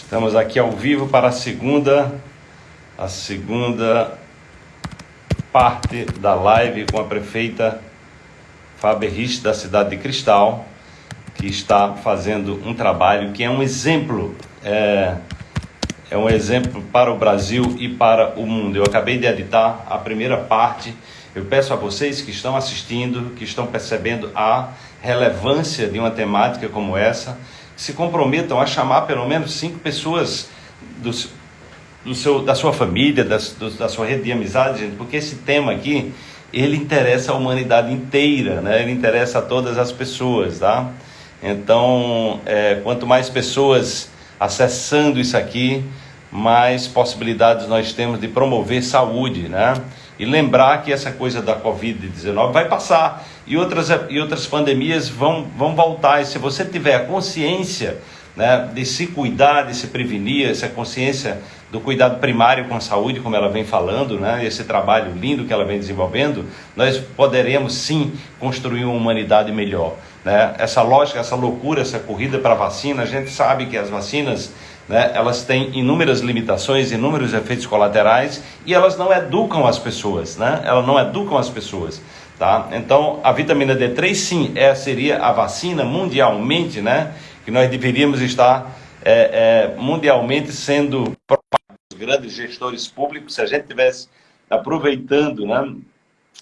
Estamos aqui ao vivo para a segunda, a segunda parte da live com a prefeita Fábio Rich da cidade de Cristal, que está fazendo um trabalho que é um exemplo, é, é um exemplo para o Brasil e para o mundo. Eu acabei de editar a primeira parte. Eu peço a vocês que estão assistindo, que estão percebendo a relevância de uma temática como essa, se comprometam a chamar pelo menos cinco pessoas do, do seu, da sua família, da, do, da sua rede de amizade, gente, porque esse tema aqui, ele interessa a humanidade inteira, né? ele interessa a todas as pessoas, tá? Então, é, quanto mais pessoas acessando isso aqui, mais possibilidades nós temos de promover saúde, né? E lembrar que essa coisa da Covid-19 vai passar e outras, e outras pandemias vão, vão voltar. E se você tiver a consciência né, de se cuidar, de se prevenir, essa consciência do cuidado primário com a saúde, como ela vem falando, né, esse trabalho lindo que ela vem desenvolvendo, nós poderemos sim construir uma humanidade melhor. Né? Essa lógica, essa loucura, essa corrida para a vacina, a gente sabe que as vacinas né, elas têm inúmeras limitações, inúmeros efeitos colaterais e elas não educam as pessoas, né? Elas não educam as pessoas, tá? Então, a vitamina D3, sim, é, seria a vacina mundialmente, né? Que nós deveríamos estar é, é, mundialmente sendo os grandes gestores públicos, se a gente tivesse aproveitando, né?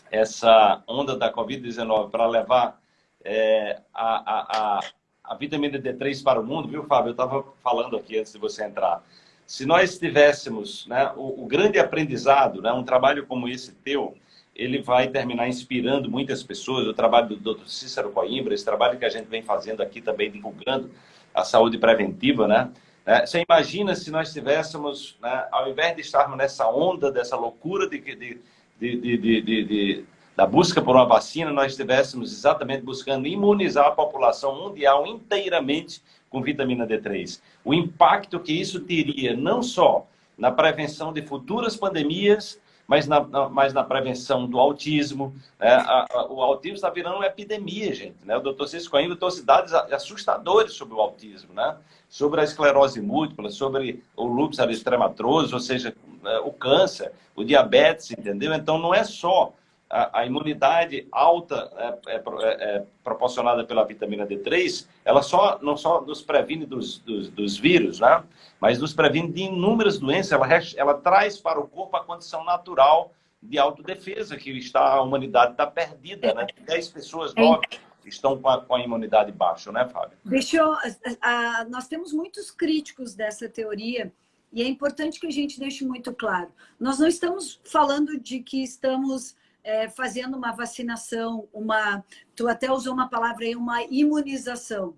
Essa onda da Covid-19 para levar é, a, a a vitamina D3 para o mundo, viu, Fábio? Eu estava falando aqui antes de você entrar. Se nós tivéssemos né, o, o, grande aprendizado, né, um trabalho como esse teu, ele vai terminar inspirando muitas pessoas. O trabalho do Dr. Cícero Coimbra, esse trabalho que a gente vem fazendo aqui também, divulgando a saúde preventiva, né? É, você imagina se nós tivéssemos, né, ao invés de estarmos nessa onda, dessa loucura de, de, de, de, de da busca por uma vacina, nós estivéssemos exatamente buscando imunizar a população mundial inteiramente com vitamina D3. O impacto que isso teria não só na prevenção de futuras pandemias, mas na, na, mas na prevenção do autismo. Né? A, a, o autismo está virando uma epidemia, gente. Né? O doutor Cisco ainda trouxe dados assustadores sobre o autismo, né? sobre a esclerose múltipla, sobre o lúpus eritematoso, ou seja, é, o câncer, o diabetes, entendeu? Então, não é só a, a imunidade alta é, é, é, é, proporcionada pela vitamina D3, ela só, não só nos previne dos, dos, dos, vírus, né? mas nos previne de inúmeras doenças. Ela, ela traz para o corpo a condição natural de autodefesa, que está, a humanidade está perdida. Né? 10 pessoas, 9 estão com a, com a, imunidade baixa, né, Fábio? Deixa eu, a, a, nós temos muitos críticos dessa teoria, e é importante que a gente deixe muito claro. Nós não estamos falando de que estamos é, fazendo uma vacinação, uma, tu até usou uma palavra aí, uma imunização.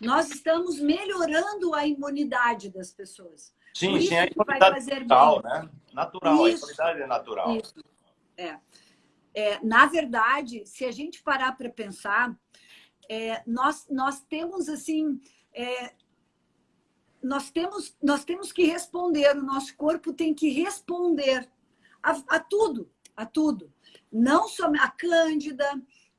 Nós estamos melhorando a imunidade das pessoas. Sim, sim, a imunidade natural, né? Natural, isso, a imunidade é natural. Isso, é. é. Na verdade, se a gente parar para pensar, é, nós, nós temos assim... É, nós temos, nós temos que responder, o nosso corpo tem que responder a, a tudo, a tudo não só a cândida,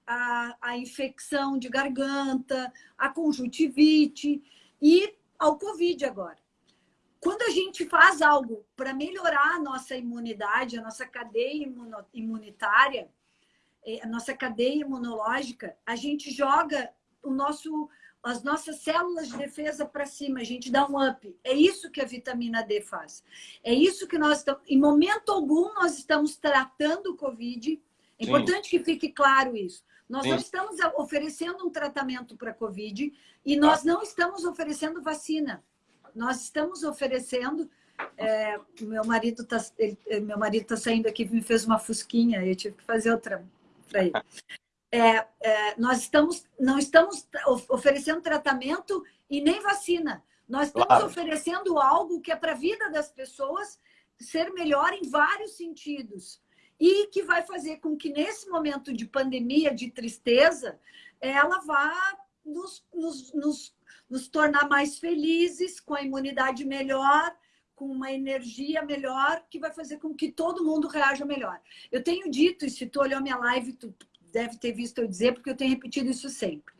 a, a infecção de garganta, a conjuntivite e ao Covid agora. Quando a gente faz algo para melhorar a nossa imunidade, a nossa cadeia imunitária, eh, a nossa cadeia imunológica, a gente joga o nosso, as nossas células de defesa para cima, a gente dá um up. É isso que a vitamina D faz. É isso que nós estamos... Em momento algum, nós estamos tratando o Covid. É importante que fique claro isso. Nós Sim. não estamos oferecendo um tratamento para Covid e nós não estamos oferecendo vacina. Nós estamos oferecendo... É, meu marido está meu marido tá saindo aqui me fez uma fusquinha, eu tive que fazer outra para ele. É, é, nós estamos, não estamos oferecendo tratamento e nem vacina. Nós estamos claro. oferecendo algo que é para a vida das pessoas ser melhor em vários sentidos. E que vai fazer com que, nesse momento de pandemia, de tristeza, ela vá nos, nos, nos, nos tornar mais felizes, com a imunidade melhor, com uma energia melhor, que vai fazer com que todo mundo reaja melhor. Eu tenho dito, e se tu olhou minha live, tu deve ter visto eu dizer, porque eu tenho repetido isso sempre.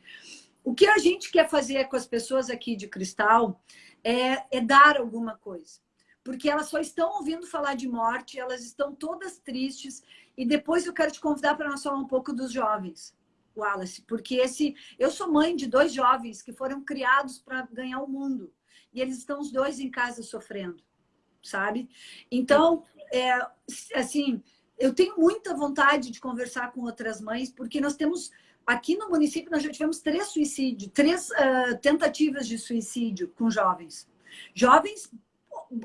O que a gente quer fazer com as pessoas aqui de Cristal é, é dar alguma coisa. Porque elas só estão ouvindo falar de morte, elas estão todas tristes. E depois eu quero te convidar para nós falar um pouco dos jovens, Wallace, porque esse eu sou mãe de dois jovens que foram criados para ganhar o mundo. E eles estão os dois em casa sofrendo, sabe? Então, é, assim, eu tenho muita vontade de conversar com outras mães, porque nós temos Aqui no município, nós já tivemos três suicídios, três uh, tentativas de suicídio com jovens. Jovens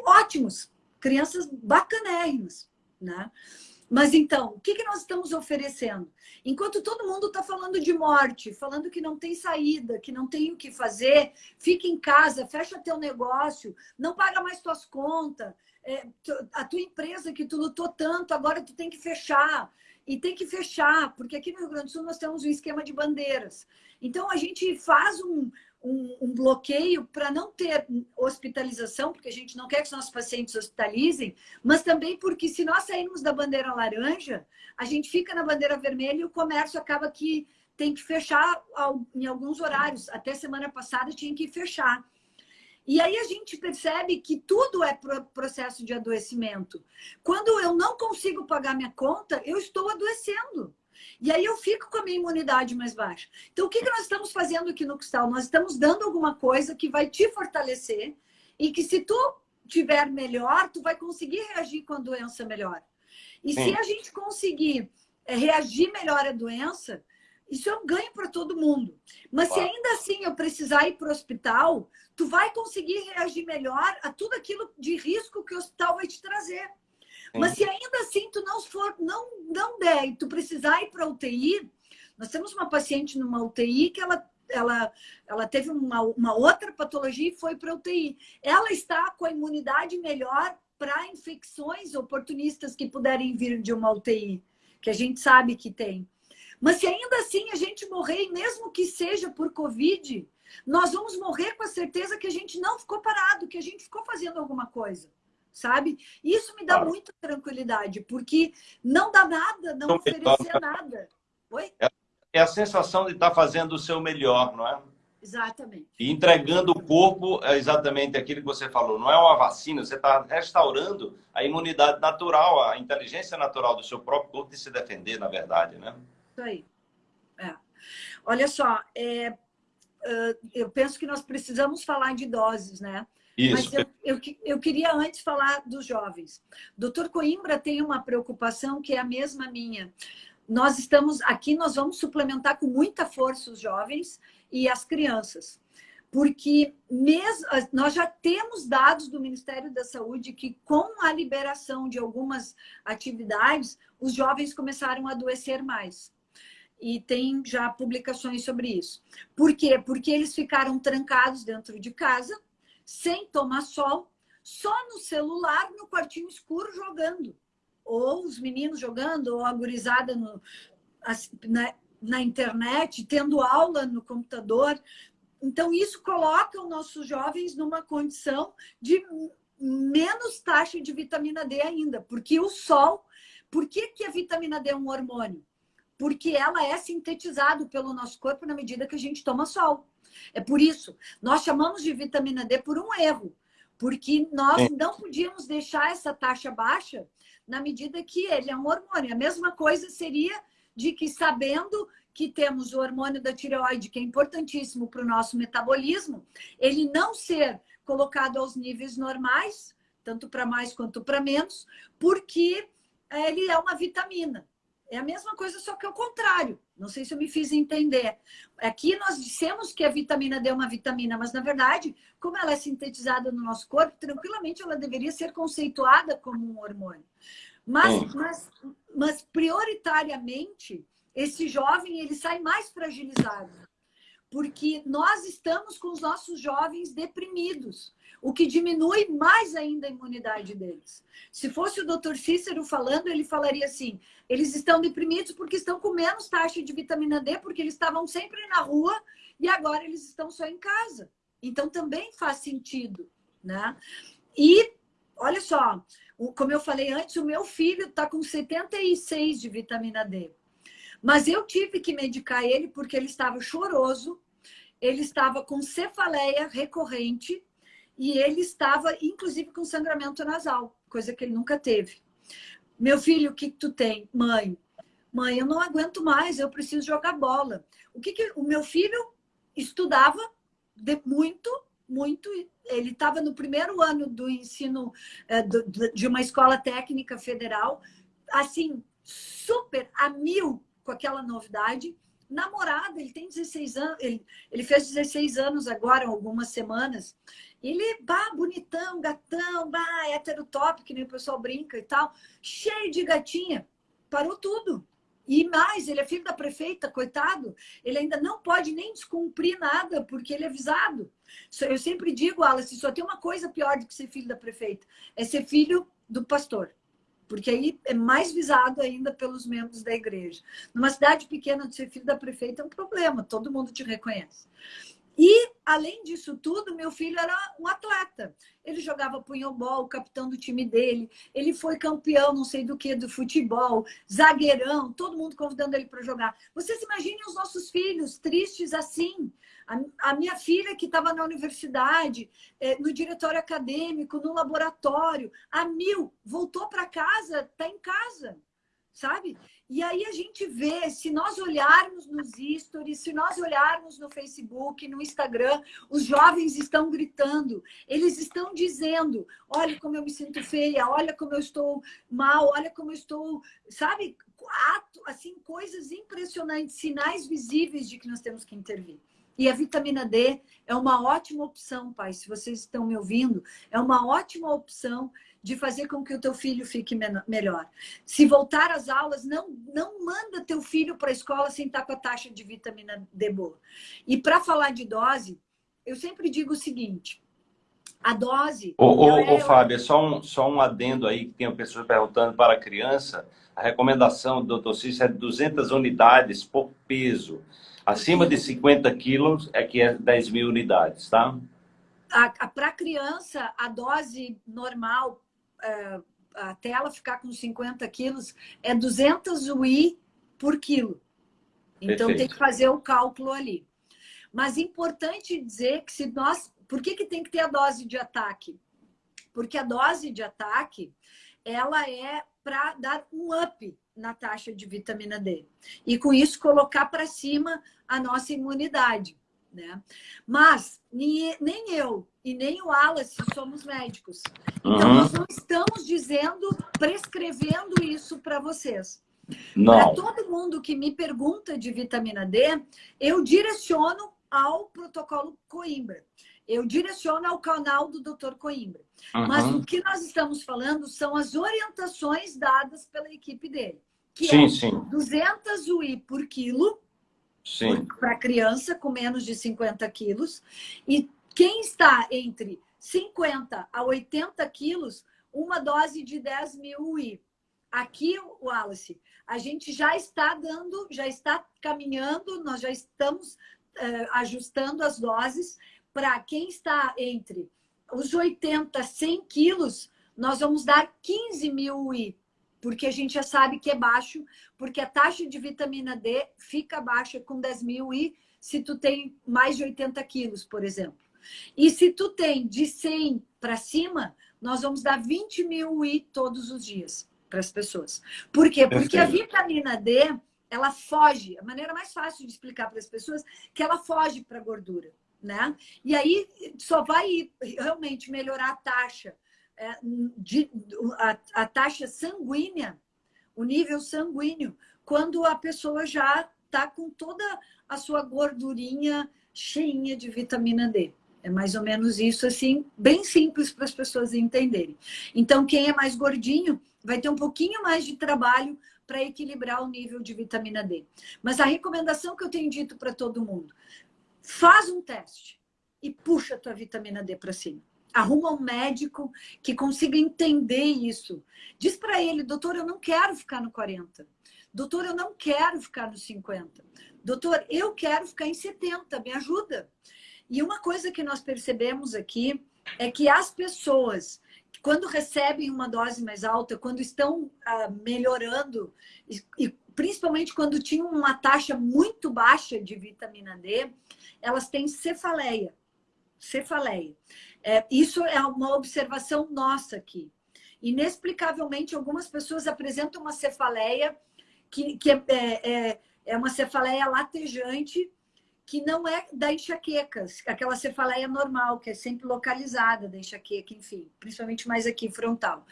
ótimos, crianças bacanérrimas, né? Mas então, o que, que nós estamos oferecendo? Enquanto todo mundo está falando de morte, falando que não tem saída, que não tem o que fazer, fica em casa, fecha teu negócio, não paga mais tuas contas, é, a tua empresa que tu lutou tanto, agora tu tem que fechar. E tem que fechar, porque aqui no Rio Grande do Sul nós temos um esquema de bandeiras. Então, a gente faz um, um, um bloqueio para não ter hospitalização, porque a gente não quer que os nossos pacientes hospitalizem, mas também porque se nós sairmos da bandeira laranja, a gente fica na bandeira vermelha e o comércio acaba que tem que fechar em alguns horários. Até semana passada tinha que fechar. E aí a gente percebe que tudo é processo de adoecimento. Quando eu não consigo pagar minha conta, eu estou adoecendo. E aí eu fico com a minha imunidade mais baixa. Então, o que, que nós estamos fazendo aqui no Cristal? Nós estamos dando alguma coisa que vai te fortalecer e que se tu tiver melhor, tu vai conseguir reagir com a doença melhor. E Sim. se a gente conseguir eh, reagir melhor à doença, isso é um ganho para todo mundo. Mas se ainda assim eu precisar ir para o hospital, tu vai conseguir reagir melhor a tudo aquilo de risco que o hospital vai te trazer. Mas se ainda assim tu não for, não, não der e tu precisar ir para UTI, nós temos uma paciente numa UTI que ela, ela, ela teve uma, uma outra patologia e foi para UTI. Ela está com a imunidade melhor para infecções oportunistas que puderem vir de uma UTI, que a gente sabe que tem. Mas se ainda assim a gente morrer, mesmo que seja por Covid, nós vamos morrer com a certeza que a gente não ficou parado, que a gente ficou fazendo alguma coisa, sabe? Isso me dá claro. muita tranquilidade, porque não dá nada, não oferecer nada. Oi? É, é a sensação de estar fazendo o seu melhor, não é? Exatamente. E entregando o corpo é exatamente aquilo que você falou. Não é uma vacina, você está restaurando a imunidade natural, a inteligência natural do seu próprio corpo de se defender, na verdade, né? Isso aí. É. Olha só, é, eu penso que nós precisamos falar de doses, né? Isso. Mas eu, eu, eu, queria antes falar dos jovens. Doutor Coimbra tem uma preocupação que é a mesma minha. Nós estamos aqui, nós vamos suplementar com muita força os jovens e as crianças. Porque mesmo, nós já temos dados do Ministério da Saúde que, com a liberação de algumas atividades, os jovens começaram a adoecer mais e tem já publicações sobre isso. Por quê? Porque eles ficaram trancados dentro de casa, sem tomar sol, só no celular, no quartinho escuro, jogando. Ou os meninos jogando, ou a gurizada no, na, na internet, tendo aula no computador. Então, isso coloca os nossos jovens numa condição de menos taxa de vitamina D ainda, porque o sol... Por que, que a vitamina D é um hormônio? Porque ela é sintetizada pelo nosso corpo na medida que a gente toma sol. É por isso, nós chamamos de vitamina D por um erro, porque nós é. não podíamos deixar essa taxa baixa na medida que ele é um hormônio. A mesma coisa seria de que sabendo que temos o hormônio da tireoide, que é importantíssimo para o nosso metabolismo, ele não ser colocado aos níveis normais, tanto para mais quanto para menos, porque ele é uma vitamina. É a mesma coisa, só que é o contrário. Não sei se eu me fiz entender. Aqui nós dissemos que a vitamina D é uma vitamina, mas na verdade, como ela é sintetizada no nosso corpo, tranquilamente ela deveria ser conceituada como um hormônio. Mas, mas, mas prioritariamente, esse jovem ele sai mais fragilizado. Porque nós estamos com os nossos jovens deprimidos o que diminui mais ainda a imunidade deles. Se fosse o doutor Cícero falando, ele falaria assim, eles estão deprimidos porque estão com menos taxa de vitamina D, porque eles estavam sempre na rua e agora eles estão só em casa. Então, também faz sentido, né? E, olha só, como eu falei antes, o meu filho está com 76 de vitamina D. Mas eu tive que medicar ele porque ele estava choroso, ele estava com cefaleia recorrente, e ele estava, inclusive, com sangramento nasal, coisa que ele nunca teve. Meu filho, o que, tu tem? Mãe, mãe, eu não aguento mais, eu preciso jogar bola. O que, que o meu filho estudava de, muito, muito. Ele estava no primeiro ano do ensino do, de uma escola técnica federal, assim, super a mil com aquela novidade. Namorada, ele tem 16 anos, ele, ele fez 16 anos agora, algumas semanas. Ele, bah, bonitão, gatão, bah, hétero top, que nem o pessoal brinca e tal, cheio de gatinha. Parou tudo. E mais, ele é filho da prefeita, coitado, ele ainda não pode nem descumprir nada, porque ele é visado. Eu sempre digo, Alice, só tem uma coisa pior do que ser filho da prefeita, é ser filho do pastor. Porque aí é mais visado ainda pelos membros da igreja. Numa cidade pequena, ser filho da prefeita é um problema, todo mundo te reconhece. E, além disso tudo, meu filho era um atleta. Ele jogava punhobol, capitão do time dele. Ele foi campeão, não sei do que, do futebol, zagueirão, todo mundo convidando ele para jogar. Vocês imaginem os nossos filhos tristes assim. A, a minha filha que estava na universidade, é, no diretório acadêmico, no laboratório, a mil, voltou para casa, está em casa, sabe? E aí a gente vê, se nós olharmos nos stories, se nós olharmos no Facebook, no Instagram, os jovens estão gritando, eles estão dizendo, olha como eu me sinto feia, olha como eu estou mal, olha como eu estou, sabe? Ato, assim, coisas impressionantes, sinais visíveis de que nós temos que intervir. E a vitamina D é uma ótima opção, pai, se vocês estão me ouvindo, é uma ótima opção de fazer com que o teu filho fique melhor. Se voltar às aulas, não, não manda teu filho para a escola sem estar com a taxa de vitamina D boa. E para falar de dose, eu sempre digo o seguinte, a dose... Ô, ô, é... ô Fábio, só um, só um adendo aí, que tem pessoas perguntando para a criança, a recomendação do doutor Cícero é 200 unidades por peso. Acima de 50 quilos é que é 10 mil unidades, tá? Para criança, a dose normal é, até ela ficar com 50 quilos, é 200 UI por quilo. Então, Perfeito. tem que fazer o cálculo ali. Mas importante dizer que se nós... Por que, que tem que ter a dose de ataque? Porque a dose de ataque, ela é para dar um up na taxa de vitamina D. E com isso colocar para cima a nossa imunidade. Né? Mas nem, nem eu e nem o Wallace somos médicos. Então, uhum. nós não estamos dizendo, prescrevendo isso para vocês. Para todo mundo que me pergunta de vitamina D, eu direciono ao protocolo Coimbra. Eu direciono ao canal do Dr. Coimbra. Uhum. Mas o que nós estamos falando são as orientações dadas pela equipe dele. Que sim, é sim. 200 UI por quilo para criança com menos de 50 quilos. E quem está entre 50 a 80 quilos, uma dose de 10 mil UI. Aqui, Wallace, a gente já está dando, já está caminhando, nós já estamos uh, ajustando as doses para quem está entre os 80 a 100 quilos, nós vamos dar 15 mil UI porque a gente já sabe que é baixo, porque a taxa de vitamina D fica baixa com 10 mil e se tu tem mais de 80 quilos, por exemplo. E se tu tem de 100 para cima, nós vamos dar 20 mil I todos os dias para as pessoas. Por quê? Porque a vitamina D, ela foge, a maneira mais fácil de explicar para as pessoas, que ela foge para a gordura, né? E aí só vai realmente melhorar a taxa é, de, a, a taxa sanguínea, o nível sanguíneo, quando a pessoa já está com toda a sua gordurinha cheinha de vitamina D. É mais ou menos isso, assim, bem simples para as pessoas entenderem. Então, quem é mais gordinho vai ter um pouquinho mais de trabalho para equilibrar o nível de vitamina D. Mas a recomendação que eu tenho dito para todo mundo, faz um teste e puxa a tua vitamina D para cima arruma um médico que consiga entender isso. Diz para ele, doutor, eu não quero ficar no 40. Doutor, eu não quero ficar no 50. Doutor, eu quero ficar em 70, me ajuda. E uma coisa que nós percebemos aqui é que as pessoas, quando recebem uma dose mais alta, quando estão ah, melhorando, e, e principalmente quando tinham uma taxa muito baixa de vitamina D, elas têm cefaleia cefaleia. É, isso é uma observação nossa aqui. Inexplicavelmente, algumas pessoas apresentam uma cefaleia que, que é, é, é uma cefaleia latejante, que não é da enxaqueca, aquela cefaleia normal, que é sempre localizada da enxaqueca, enfim, principalmente mais aqui, frontal.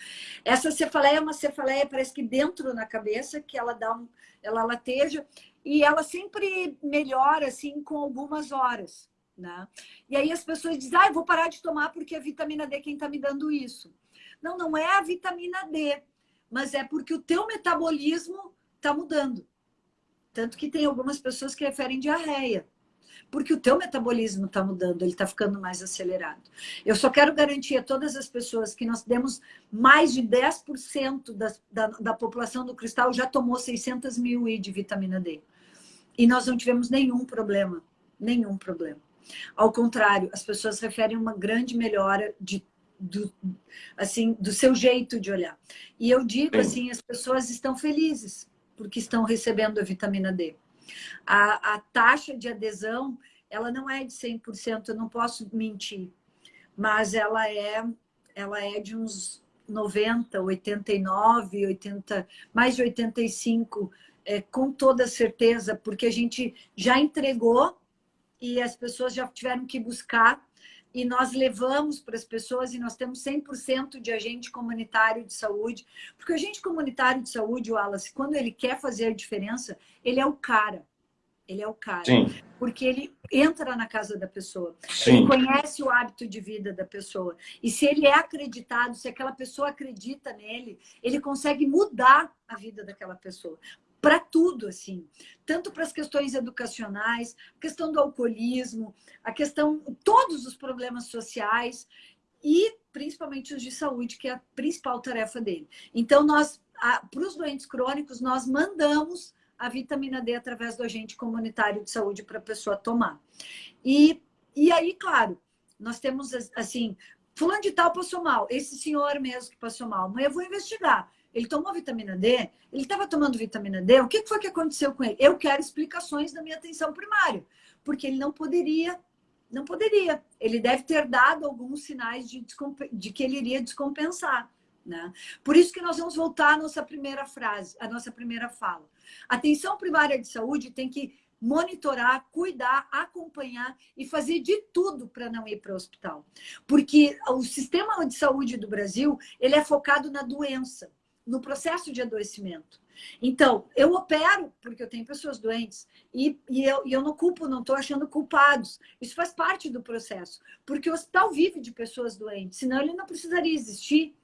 Essa cefaleia é uma cefaleia, parece que dentro na cabeça, que ela dá um, ela lateja, e ela sempre melhora, assim, com algumas horas, né? E aí as pessoas dizem, ah, eu vou parar de tomar porque é vitamina D quem está me dando isso. Não, não é a vitamina D, mas é porque o teu metabolismo está mudando. Tanto que tem algumas pessoas que referem diarreia porque o teu metabolismo está mudando, ele está ficando mais acelerado. Eu só quero garantir a todas as pessoas que nós demos mais de 10% da, da, da população do cristal já tomou 600 mil I de vitamina D. E nós não tivemos nenhum problema, nenhum problema. Ao contrário, as pessoas referem uma grande melhora de do, assim, do seu jeito de olhar. E eu digo assim, as pessoas estão felizes porque estão recebendo a vitamina D. A, a taxa de adesão, ela não é de 100%, eu não posso mentir, mas ela é, ela é de uns 90, 89, 80, mais de 85, é, com toda certeza, porque a gente já entregou e as pessoas já tiveram que buscar e nós levamos para as pessoas e nós temos 100% de agente comunitário de saúde, porque o agente comunitário de saúde, Wallace, quando ele quer fazer a diferença, ele é o cara. Ele é o cara. Sim. Porque ele entra na casa da pessoa. Sim. Ele conhece o hábito de vida da pessoa. E se ele é acreditado, se aquela pessoa acredita nele, ele consegue mudar a vida daquela pessoa para tudo, assim. Tanto para as questões educacionais, questão do alcoolismo, a questão, todos os problemas sociais e principalmente os de saúde, que é a principal tarefa dele. Então, nós, para os doentes crônicos, nós mandamos a vitamina D através do agente comunitário de saúde para a pessoa tomar. E, e aí, claro, nós temos, assim, fulano de tal passou mal, esse senhor mesmo que passou mal, mas eu vou investigar ele tomou vitamina D, ele estava tomando vitamina D, o que foi que aconteceu com ele? Eu quero explicações da minha atenção primária, porque ele não poderia, não poderia. Ele deve ter dado alguns sinais de, de que ele iria descompensar. Né? Por isso que nós vamos voltar à nossa primeira frase, à nossa primeira fala. A atenção primária de saúde tem que monitorar, cuidar, acompanhar e fazer de tudo para não ir para o hospital. Porque o sistema de saúde do Brasil, ele é focado na doença no processo de adoecimento. Então, eu opero porque eu tenho pessoas doentes e, e, eu, e eu não culpo, não estou achando culpados. Isso faz parte do processo, porque o hospital vive de pessoas doentes, senão ele não precisaria existir.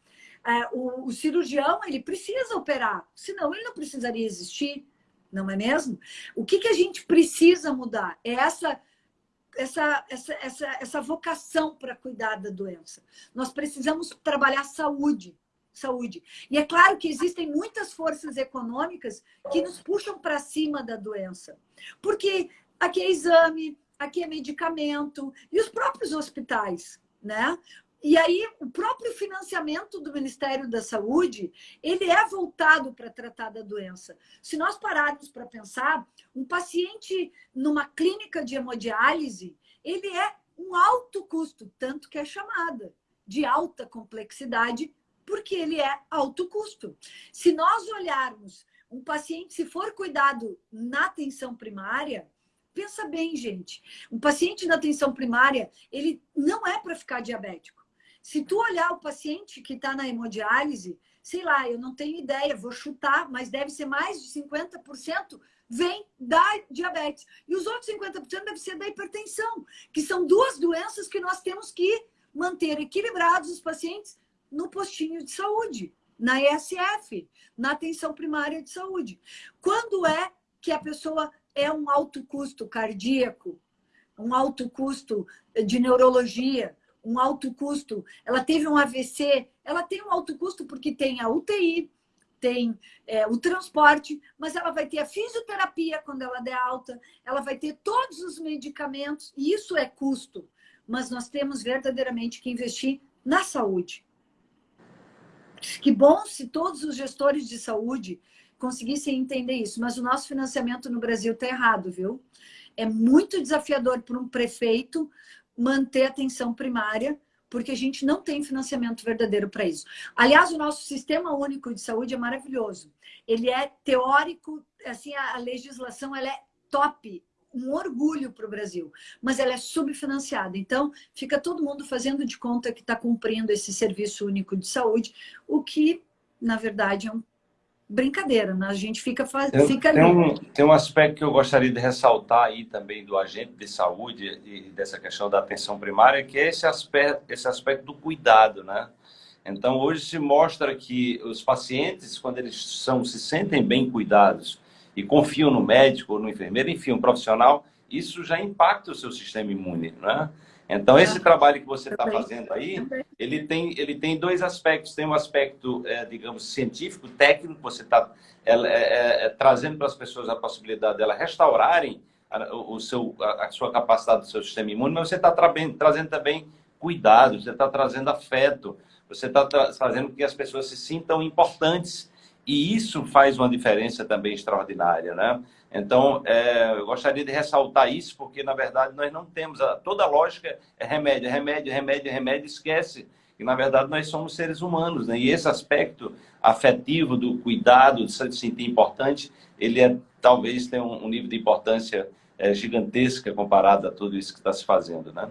É, o, o cirurgião, ele precisa operar, senão ele não precisaria existir, não é mesmo? O que, que a gente precisa mudar? É essa essa, essa, essa, essa vocação para cuidar da doença. Nós precisamos trabalhar saúde saúde. E é claro que existem muitas forças econômicas que nos puxam para cima da doença. Porque aqui é exame, aqui é medicamento, e os próprios hospitais, né? E aí, o próprio financiamento do Ministério da Saúde, ele é voltado para tratar da doença. Se nós pararmos para pensar, um paciente numa clínica de hemodiálise, ele é um alto custo, tanto que é chamada de alta complexidade porque ele é alto custo. Se nós olharmos um paciente, se for cuidado na atenção primária, pensa bem, gente, um paciente na atenção primária, ele não é para ficar diabético. Se tu olhar o paciente que está na hemodiálise, sei lá, eu não tenho ideia, vou chutar, mas deve ser mais de 50% vem da diabetes. E os outros 50% deve ser da hipertensão, que são duas doenças que nós temos que manter equilibrados os pacientes no postinho de saúde, na ESF, na atenção primária de saúde. Quando é que a pessoa é um alto custo cardíaco, um alto custo de neurologia, um alto custo, ela teve um AVC, ela tem um alto custo porque tem a UTI, tem é, o transporte, mas ela vai ter a fisioterapia quando ela der alta, ela vai ter todos os medicamentos, e isso é custo. Mas nós temos verdadeiramente que investir na saúde. Que bom se todos os gestores de saúde conseguissem entender isso, mas o nosso financiamento no Brasil está errado, viu? É muito desafiador para um prefeito manter a atenção primária, porque a gente não tem financiamento verdadeiro para isso. Aliás, o nosso Sistema Único de Saúde é maravilhoso. Ele é teórico, assim, a, legislação ela é top, um orgulho para o Brasil, mas ela é subfinanciada. Então, fica todo mundo fazendo de conta que está cumprindo esse serviço único de saúde, o que, na verdade, é um brincadeira, né? A gente fica, faz... tem, fica tem um, tem um aspecto que eu gostaria de ressaltar aí também do agente de saúde e dessa questão da atenção primária, que é esse aspecto, esse aspecto do cuidado, né? Então, hoje se mostra que os pacientes, quando eles são, se sentem bem cuidados e confiam no médico ou no enfermeiro, enfim, um profissional, isso já impacta o seu sistema imune, né? Então, esse trabalho que você está fazendo aí, ele tem, ele tem dois aspectos. Tem um aspecto, é, digamos, científico, técnico, você está é, é, é, trazendo para as pessoas a possibilidade delas restaurarem a, o seu, a, a, sua capacidade do seu sistema imune, mas você está tra trazendo também cuidado, você está trazendo afeto, você está fazendo com que as pessoas se sintam importantes. E isso faz uma diferença também extraordinária, né? Então, é, eu gostaria de ressaltar isso, porque, na verdade, nós não temos... A, toda a lógica é remédio, remédio, remédio, remédio, esquece que, na verdade, nós somos seres humanos, né? E esse aspecto afetivo do cuidado, de se sentir importante, ele é, talvez tenha um, um nível de importância é, gigantesca comparado a tudo isso que está se fazendo, né?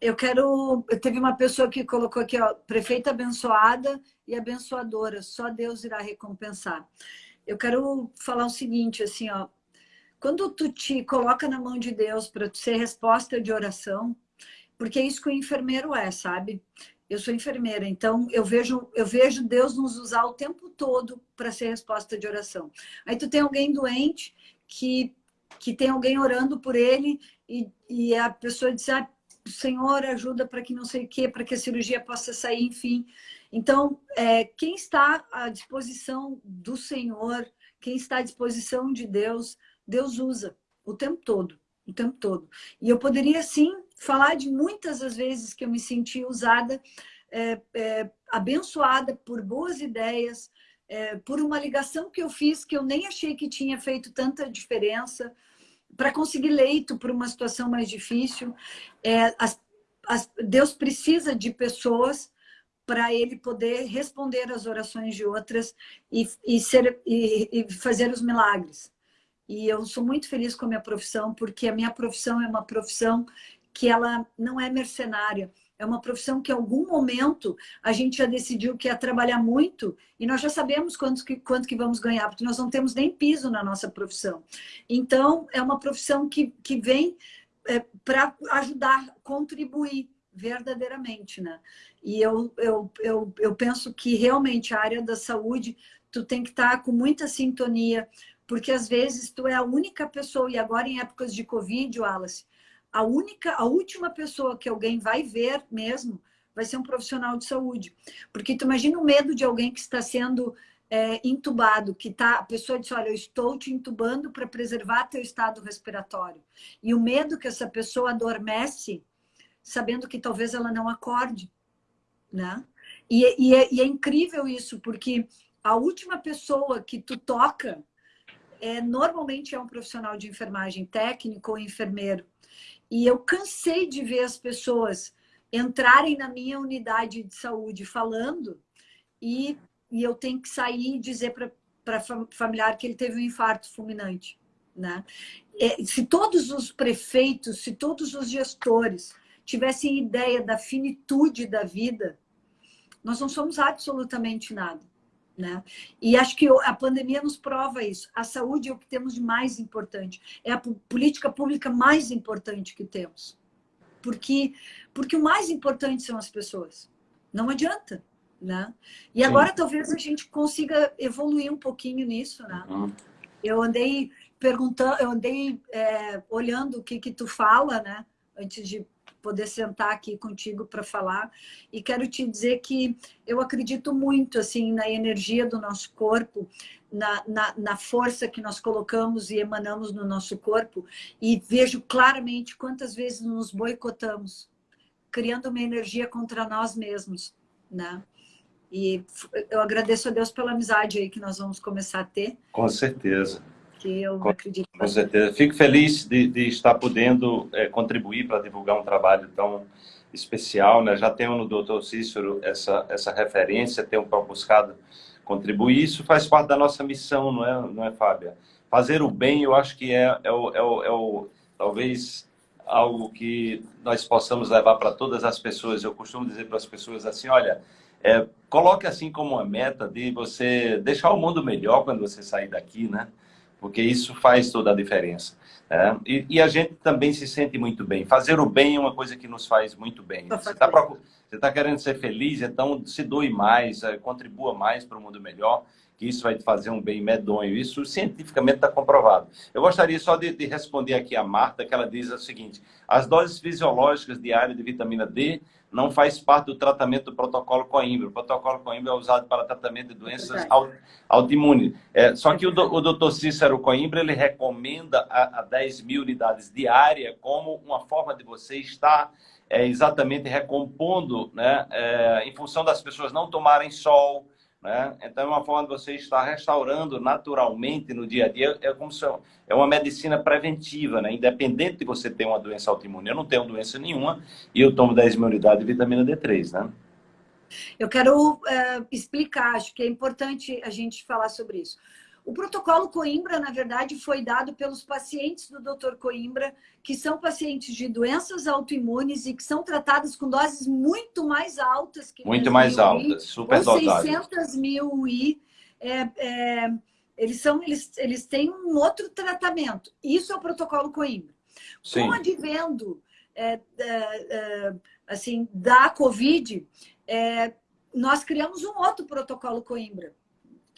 Eu quero... Teve uma pessoa que colocou aqui, ó, prefeita abençoada e abençoadora, só Deus irá recompensar eu quero falar o seguinte, assim, ó. Quando tu te coloca na mão de Deus para ser resposta de oração, porque é isso que o enfermeiro é, sabe? Eu sou enfermeira, então eu vejo, eu vejo Deus nos usar o tempo todo para ser resposta de oração. Aí tu tem alguém doente que, que tem alguém orando por ele e, e a pessoa diz, ah, Senhor, ajuda para que não sei o quê, para que a cirurgia possa sair, enfim. Então, é, quem está à disposição do Senhor, quem está à disposição de Deus, Deus usa o tempo todo, o tempo todo. E eu poderia, sim, falar de muitas as vezes que eu me senti usada, é, é, abençoada por boas ideias, é, por uma ligação que eu fiz que eu nem achei que tinha feito tanta diferença, para conseguir leito para uma situação mais difícil. É, as, as, Deus precisa de pessoas para ele poder responder às orações de outras e, e, ser, e, e fazer os milagres. E eu sou muito feliz com a minha profissão, porque a minha profissão é uma profissão que ela não é mercenária. É uma profissão que em algum momento a gente já decidiu que ia trabalhar muito e nós já sabemos quanto que, quanto que vamos ganhar, porque nós não temos nem piso na nossa profissão. Então, é uma profissão que, que vem é, para ajudar, contribuir verdadeiramente, né? E eu, eu, eu, eu penso que realmente a área da saúde, tu tem que estar com muita sintonia, porque às vezes tu é a única pessoa, e agora em épocas de Covid, Wallace, a única, a última pessoa que alguém vai ver mesmo vai ser um profissional de saúde. Porque tu imagina o medo de alguém que está sendo é, intubado, que tá, a pessoa diz, olha, eu estou te intubando para preservar teu estado respiratório. E o medo que essa pessoa adormece sabendo que talvez ela não acorde, né? E, e, é, e é incrível isso, porque a última pessoa que tu toca é, normalmente é um profissional de enfermagem técnico ou enfermeiro. E eu cansei de ver as pessoas entrarem na minha unidade de saúde falando e, e eu tenho que sair e dizer para familiar que ele teve um infarto fulminante. Né? É, se todos os prefeitos, se todos os gestores tivessem ideia da finitude da vida, nós não somos absolutamente nada. Né? E acho que a pandemia nos prova isso. A saúde é o que temos de mais importante. É a política pública mais importante que temos. Porque, porque o mais importante são as pessoas. Não adianta. Né? E Sim. agora talvez a gente consiga evoluir um pouquinho nisso. Né? Uhum. Eu andei perguntando, eu andei é, olhando o que, que tu fala, né? Antes de poder sentar aqui contigo para falar. E quero te dizer que eu acredito muito assim na energia do nosso corpo, na, na, na, força que nós colocamos e emanamos no nosso corpo e vejo claramente quantas vezes nos boicotamos, criando uma energia contra nós mesmos, né? E eu agradeço a Deus pela amizade aí que nós vamos começar a ter. Com certeza. Que eu com, acredito. Com certeza. Fico feliz de, de estar podendo é, contribuir para divulgar um trabalho tão especial. Né? Já tenho no doutor Cícero essa, essa referência, tenho buscado contribuir. Isso faz parte da nossa missão, não é, não é Fábia? Fazer o bem, eu acho que é, é, o, é, o, é o, talvez algo que nós possamos levar para todas as pessoas. Eu costumo dizer para as pessoas assim, olha, é, coloque assim como uma meta de você deixar o mundo melhor quando você sair daqui, né? Porque isso faz toda a diferença. É, e, e, a gente também se sente muito bem. Fazer o bem é uma coisa que nos faz muito bem. Você está tá querendo ser feliz, então se doe mais, é, contribua mais para o mundo melhor, que isso vai te fazer um bem medonho. Isso cientificamente está comprovado. Eu gostaria só de, de, responder aqui a Marta, que ela diz o seguinte, as doses fisiológicas diárias de vitamina D não faz parte do tratamento do protocolo Coimbra. O protocolo Coimbra é usado para tratamento de doenças autoimunes. É, só que o, o doutor Cícero Coimbra, ele recomenda a, a 10 mil unidades diárias como uma forma de você estar é, exatamente recompondo, né, é, em função das pessoas não tomarem sol, né? Então, é uma forma de você estar restaurando naturalmente no dia a dia. É como se é uma medicina preventiva, né? independente de você ter uma doença autoimune. Eu não tenho doença nenhuma e eu tomo 10 mil unidades de vitamina D3. Né? Eu quero uh, explicar, acho que é importante a gente falar sobre isso. O protocolo Coimbra, na verdade, foi dado pelos pacientes do Dr. Coimbra, que são pacientes de doenças autoimunes e que são tratadas com doses muito mais altas que muito mais altas, super ou 600 mil I. É, é, eles são, eles, eles têm um outro tratamento. Isso é o protocolo Coimbra. Sim. Com o advento é, é, é, assim da COVID, é, nós criamos um outro protocolo Coimbra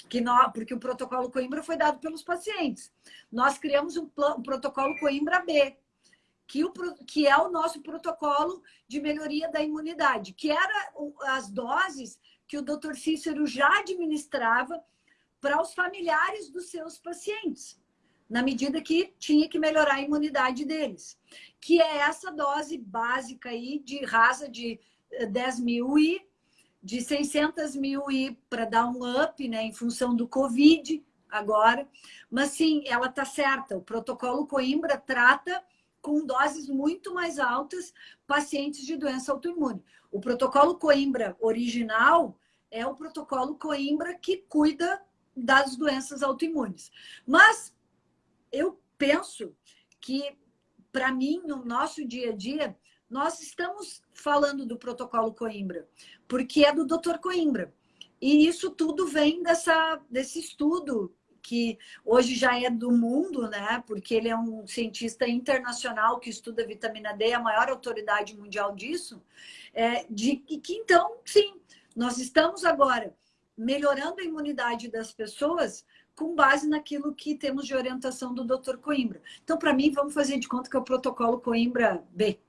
que nós, porque o protocolo Coimbra foi dado pelos pacientes. Nós criamos um, um protocolo Coimbra B, que, o, que é o nosso protocolo de melhoria da imunidade, que era as doses que o doutor Cícero já administrava para os familiares dos seus pacientes, na medida que tinha que melhorar a imunidade deles, que é essa dose básica aí de rasa de 10 mil e de 600 mil e para dar um up, né, em função do Covid agora. Mas sim, ela está certa. O protocolo Coimbra trata com doses muito mais altas pacientes de doença autoimune. O protocolo Coimbra original é o protocolo Coimbra que cuida das doenças autoimunes. Mas eu penso que, para mim, no nosso dia a dia, nós estamos falando do protocolo Coimbra, porque é do Dr. Coimbra. E isso tudo vem dessa, desse estudo que hoje já é do mundo, né? Porque ele é um cientista internacional que estuda vitamina D, a maior autoridade mundial disso. É, de que então, sim, nós estamos agora melhorando a imunidade das pessoas com base naquilo que temos de orientação do Dr. Coimbra. Então, para mim, vamos fazer de conta que é o protocolo Coimbra B.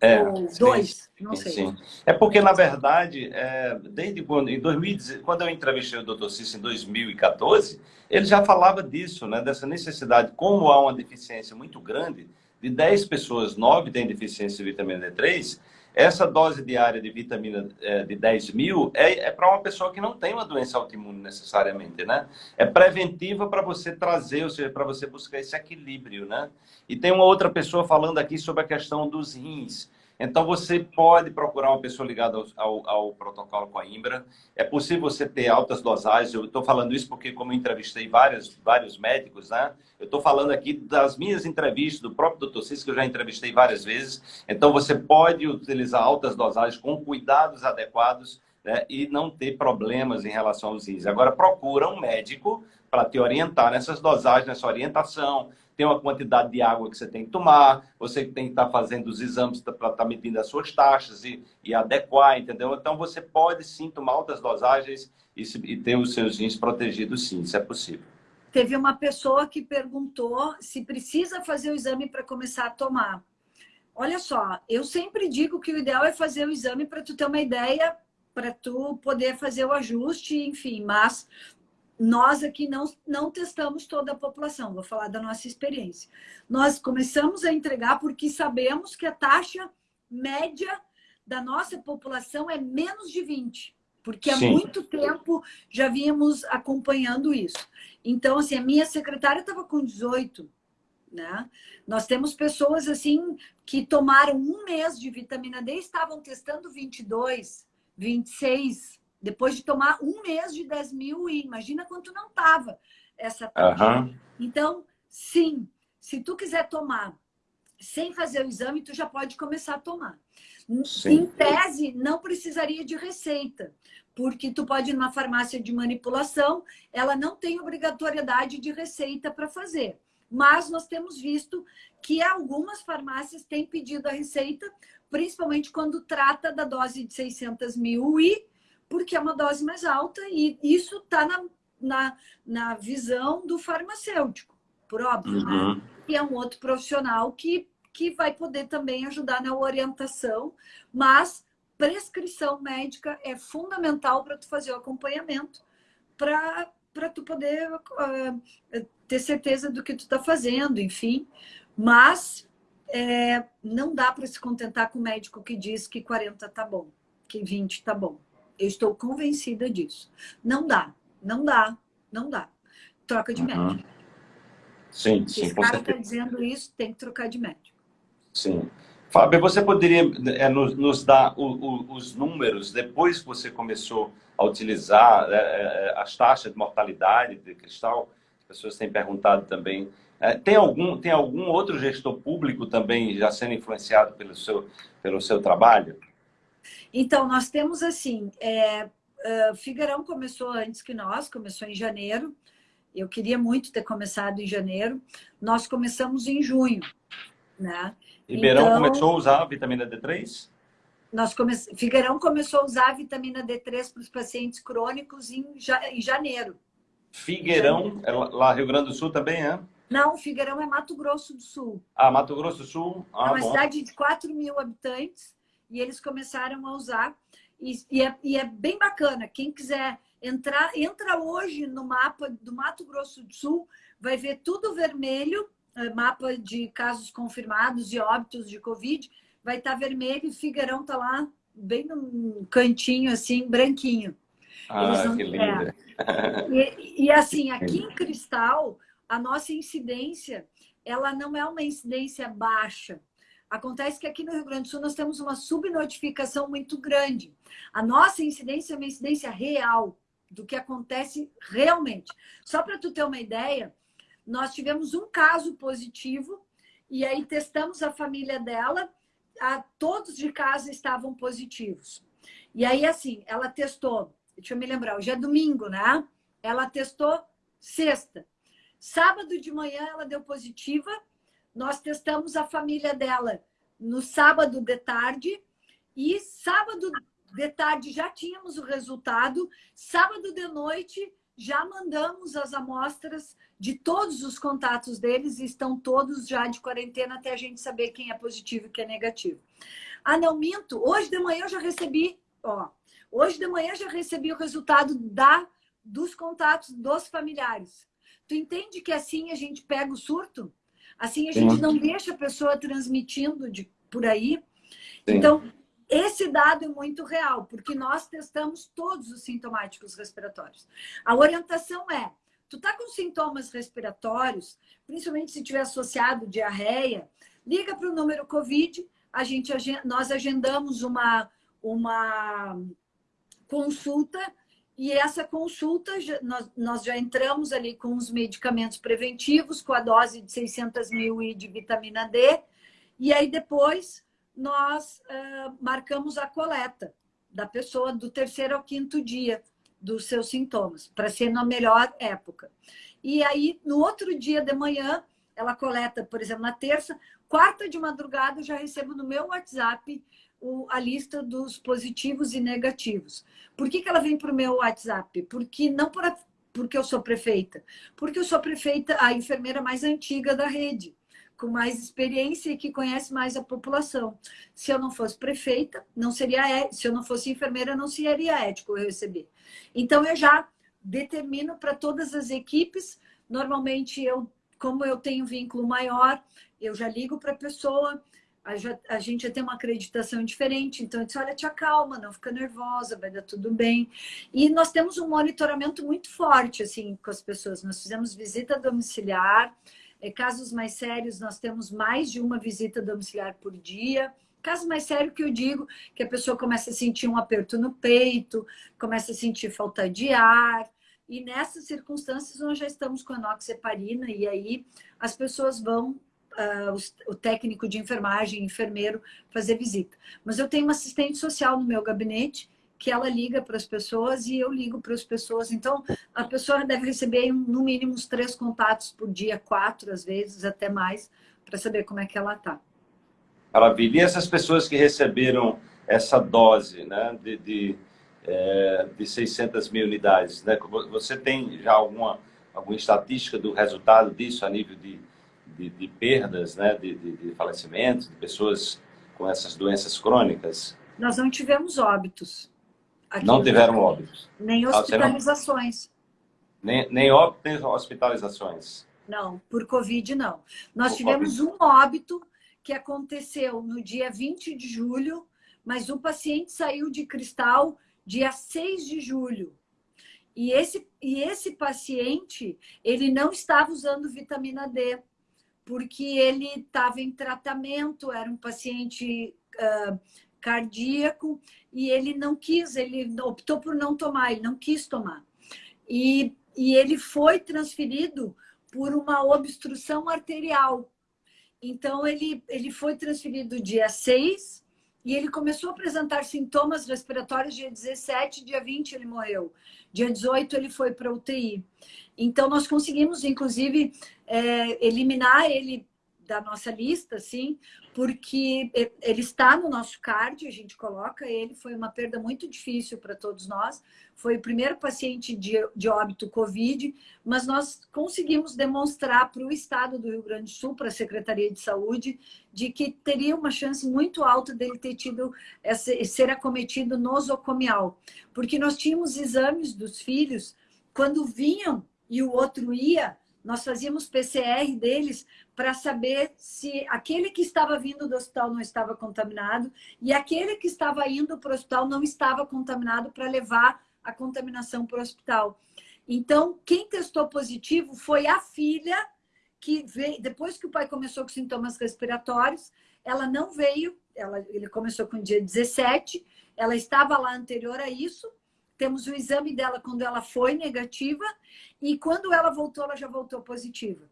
É, Ou dois, sim, não sei. Sim. É porque, na verdade, é, desde quando, em 2010, quando eu entrevistei o Dr. Cícero em 2014, ele já falava disso, né, dessa necessidade, como há uma deficiência muito grande, de 10 pessoas, 9 têm deficiência de vitamina D3, essa dose diária de vitamina é, de 10 mil é, é para uma pessoa que não tem uma doença autoimune necessariamente, né? É preventiva para você trazer, ou seja, para você buscar esse equilíbrio, né? E tem uma outra pessoa falando aqui sobre a questão dos rins. Então, você pode procurar uma pessoa ligada ao, ao, ao protocolo Coimbra. É possível você ter altas dosagens. Eu estou falando isso porque, como eu entrevistei vários, vários médicos, né? Eu estou falando aqui das minhas entrevistas, do próprio Dr. Cis, que eu já entrevistei várias vezes. Então, você pode utilizar altas dosagens com cuidados adequados né? e não ter problemas em relação aos rins. Agora, procura um médico para te orientar nessas dosagens, nessa orientação, tem uma quantidade de água que você tem que tomar, você tem que estar tá fazendo os exames para estar tá medindo as suas taxas e, e, adequar, entendeu? Então, você pode sim tomar altas dosagens e, e ter os seus rins protegidos sim, isso é possível. Teve uma pessoa que perguntou se precisa fazer o exame para começar a tomar. Olha só, eu sempre digo que o ideal é fazer o exame para tu ter uma ideia, para tu poder fazer o ajuste, enfim, mas nós aqui não, não testamos toda a população, vou falar da nossa experiência. Nós começamos a entregar porque sabemos que a taxa média da nossa população é menos de 20. porque há Sim. muito tempo já vínhamos acompanhando isso. Então, assim, a minha secretária estava com 18, né? Nós temos pessoas, assim, que tomaram um mês de vitamina D e estavam testando 22, 26, depois de tomar um mês de 10 mil e imagina quanto não estava essa. Uhum. Então, sim, se tu quiser tomar sem fazer o exame, tu já pode começar a tomar. Sim. Em tese, não precisaria de receita, porque tu pode ir numa farmácia de manipulação, ela não tem obrigatoriedade de receita para fazer. Mas nós temos visto que algumas farmácias têm pedido a receita, principalmente quando trata da dose de 600 mil e porque é uma dose mais alta e isso está na, na, na visão do farmacêutico, por óbvio, né? uhum. né? E é um outro profissional que, que vai poder também ajudar na orientação, mas prescrição médica é fundamental para tu fazer o acompanhamento, para para tu poder uh, ter certeza do que tu está fazendo, enfim. Mas é, não dá para se contentar com o médico que diz que 40 tá bom, que 20 tá bom. Eu estou convencida disso. Não dá, não dá, não dá. Troca de uhum. médico. Sim, sim. Se o cara está dizendo isso, tem que trocar de médico. Sim. Fábio, você poderia é, nos, nos, dar o, o, os números depois que você começou a utilizar é, é, as taxas de mortalidade de cristal? As pessoas têm perguntado também. É, tem, algum, tem algum outro gestor público também já sendo influenciado pelo seu, pelo seu trabalho? Então, nós temos assim, é, uh, Figueirão começou antes que nós, começou em janeiro. Eu queria muito ter começado em janeiro. Nós começamos em junho, né? Ribeirão então, começou a usar a vitamina D3? Nós come... Figueirão começou a usar a vitamina D3 para os pacientes crônicos em, ja... em janeiro. Figueirão, é lá Rio Grande do Sul também, é? Não, Figueirão é Mato Grosso do Sul. Ah, Mato Grosso do Sul? Ah, é uma bom. cidade de 4 mil habitantes e eles começaram a usar. E, e, é, e, é, bem bacana. Quem quiser entrar, entra hoje no mapa do Mato Grosso do Sul, vai ver tudo vermelho, é, mapa de casos confirmados e óbitos de Covid, vai estar tá vermelho e Figueirão está lá bem num cantinho assim, branquinho. Ah, não, que lindo. É. E, e assim, aqui em Cristal, a nossa incidência, ela não é uma incidência baixa, Acontece que aqui no Rio Grande do Sul nós temos uma subnotificação muito grande. A nossa incidência é uma incidência real do que acontece realmente. Só para tu ter uma ideia, nós tivemos um caso positivo e aí testamos a família dela, a, todos de casa estavam positivos. E aí, assim, ela testou, deixa eu me lembrar, hoje é domingo, né? Ela testou sexta. Sábado de manhã ela deu positiva nós testamos a família dela no sábado de tarde e sábado de tarde já tínhamos o resultado. Sábado de noite já mandamos as amostras de todos os contatos deles e estão todos já de quarentena até a gente saber quem é positivo e quem é negativo. Ah, não minto. Hoje de manhã eu já recebi, ó, hoje de manhã já recebi o resultado da dos contatos dos familiares. Tu entende que assim a gente pega o surto? Assim, a gente Sim. não deixa a pessoa transmitindo de, por aí. Sim. Então, esse dado é muito real, porque nós testamos todos os sintomáticos respiratórios. A orientação é, tu tá com sintomas respiratórios, principalmente se tiver associado diarreia, liga para o número COVID, a gente, nós agendamos uma, uma consulta e essa consulta, nós, já entramos ali com os medicamentos preventivos, com a dose de 600 mil e de vitamina D. E aí depois nós uh, marcamos a coleta da pessoa do terceiro ao quinto dia dos seus sintomas, para ser na melhor época. E aí, no outro dia de manhã, ela coleta, por exemplo, na terça, quarta de madrugada, eu já recebo no meu WhatsApp o, a lista dos positivos e negativos. Por que, que ela vem para o meu WhatsApp? Porque não por a, porque eu sou prefeita, porque eu sou prefeita, a enfermeira mais antiga da rede, com mais experiência e que conhece mais a população. Se eu não fosse prefeita, não seria se eu não fosse enfermeira, não seria ético eu receber. Então eu já determino para todas as equipes, normalmente eu, como eu tenho vínculo maior, eu já ligo para a pessoa, a, gente já tem uma acreditação diferente. Então, eu disse, olha, te acalma, não fica nervosa, vai dar tudo bem. E nós temos um monitoramento muito forte, assim, com as pessoas. Nós fizemos visita domiciliar. Em casos mais sérios, nós temos mais de uma visita domiciliar por dia. Caso mais sério que eu digo, que a pessoa começa a sentir um aperto no peito, começa a sentir falta de ar. E nessas circunstâncias, nós já estamos com a noxeparina e aí as pessoas vão uh, o, técnico de enfermagem, enfermeiro, fazer visita. Mas eu tenho uma assistente social no meu gabinete que ela liga para as pessoas e eu ligo para as pessoas. Então, a pessoa deve receber no mínimo uns três contatos por dia, quatro às vezes, até mais, para saber como é que ela está. Maravilha. E essas pessoas que receberam essa dose né, de, de, é, de 600 mil unidades, né, você tem já alguma, alguma estatística do resultado disso a nível de de, de perdas, né, de, de, de falecimentos, de pessoas com essas doenças crônicas? Nós não tivemos óbitos. não tiveram óbitos? Nem ah, hospitalizações. Nem, nem óbitos, nem hospitalizações? Não, por Covid não. Nós por tivemos COVID. um óbito que aconteceu no dia 20 de julho, mas o paciente saiu de cristal dia 6 de julho. E esse, e esse paciente, ele não estava usando vitamina D porque ele estava em tratamento, era um paciente uh, cardíaco e ele não quis, ele optou por não tomar, ele não quis tomar. E, e ele foi transferido por uma obstrução arterial. Então, ele, ele foi transferido dia 6 e ele começou a apresentar sintomas respiratórios dia 17, dia 20 ele morreu. Dia 18 ele foi para UTI. Então, nós conseguimos, inclusive, é, eliminar ele da nossa lista, assim, porque ele está no nosso card, a gente coloca ele, foi uma perda muito difícil para todos nós, foi o primeiro paciente de, de óbito Covid, mas nós conseguimos demonstrar para o Estado do Rio Grande do Sul, para a Secretaria de Saúde, de que teria uma chance muito alta dele ter tido, essa, ser acometido nosocomial, porque nós tínhamos exames dos filhos, quando vinham e o outro ia, nós fazíamos PCR deles para saber se aquele que estava vindo do hospital não estava contaminado e aquele que estava indo para o hospital não estava contaminado para levar a contaminação para o hospital. Então, quem testou positivo foi a filha que veio, depois que o pai começou com sintomas respiratórios, ela não veio, ela, ele começou com dia 17, ela estava lá anterior a isso, temos o exame dela quando ela foi negativa e quando ela voltou, ela já voltou positiva.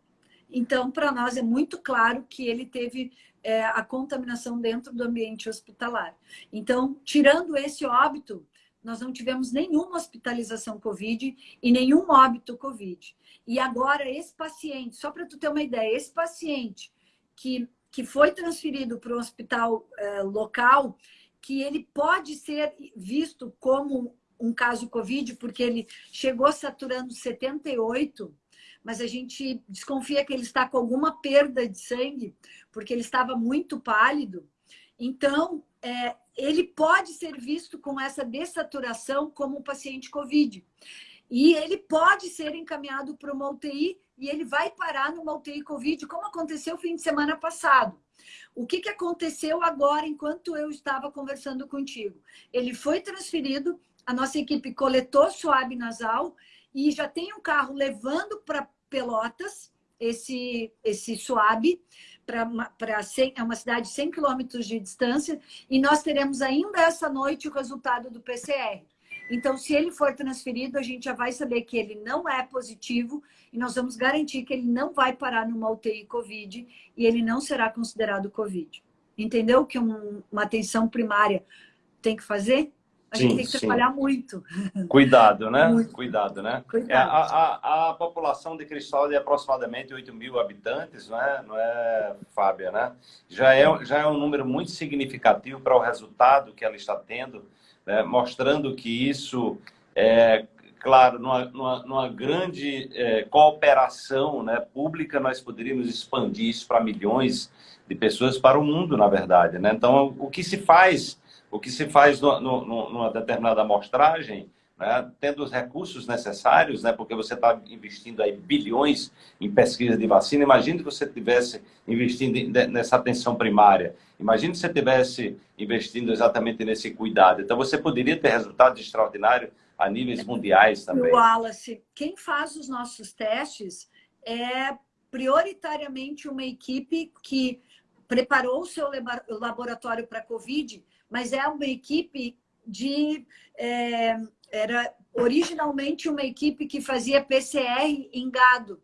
Então, para nós é muito claro que ele teve é, a contaminação dentro do ambiente hospitalar. Então, tirando esse óbito, nós não tivemos nenhuma hospitalização COVID e nenhum óbito COVID. E agora, esse paciente, só para tu ter uma ideia, esse paciente que, que foi transferido para o hospital é, local, que ele pode ser visto como um caso Covid, porque ele chegou saturando 78, mas a gente desconfia que ele está com alguma perda de sangue, porque ele estava muito pálido. Então, é, ele pode ser visto com essa dessaturação como um paciente Covid. E ele pode ser encaminhado para uma UTI e ele vai parar numa UTI Covid, como aconteceu fim de semana passado. O que, que aconteceu agora, enquanto eu estava conversando contigo? Ele foi transferido a nossa equipe coletou suave nasal e já tem um carro levando para Pelotas esse, esse suave para é uma cidade de 100 quilômetros de distância e nós teremos ainda essa noite o resultado do PCR. Então, se ele for transferido, a gente já vai saber que ele não é positivo e nós vamos garantir que ele não vai parar numa UTI COVID e ele não será considerado COVID. Entendeu que um, uma atenção primária tem que fazer? A sim, gente tem que sim. trabalhar muito. Cuidado, né? Muito. Cuidado, né? Cuidado. É, a, a, a, população de Cristal é aproximadamente 8 mil habitantes, não é, não é Fábia, né? Já é, já é um número muito significativo para o resultado que ela está tendo, né? mostrando que isso é, claro, numa, numa, numa grande é, cooperação né, pública, nós poderíamos expandir isso para milhões de pessoas para o mundo, na verdade. Né? Então, o que se faz o que se faz no, no, numa determinada amostragem né, tendo os recursos necessários, né, porque você está investindo aí bilhões em pesquisa de vacina. Imagine que você estivesse investindo nessa atenção primária. Imagine se você estivesse investindo exatamente nesse cuidado. Então, você poderia ter resultados extraordinários a níveis mundiais também. Wallace, quem faz os nossos testes é prioritariamente uma equipe que preparou o seu laboratório para COVID, mas é uma equipe de... É, era originalmente uma equipe que fazia PCR em gado.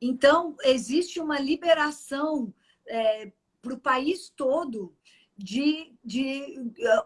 Então, existe uma liberação é, para o país todo de, de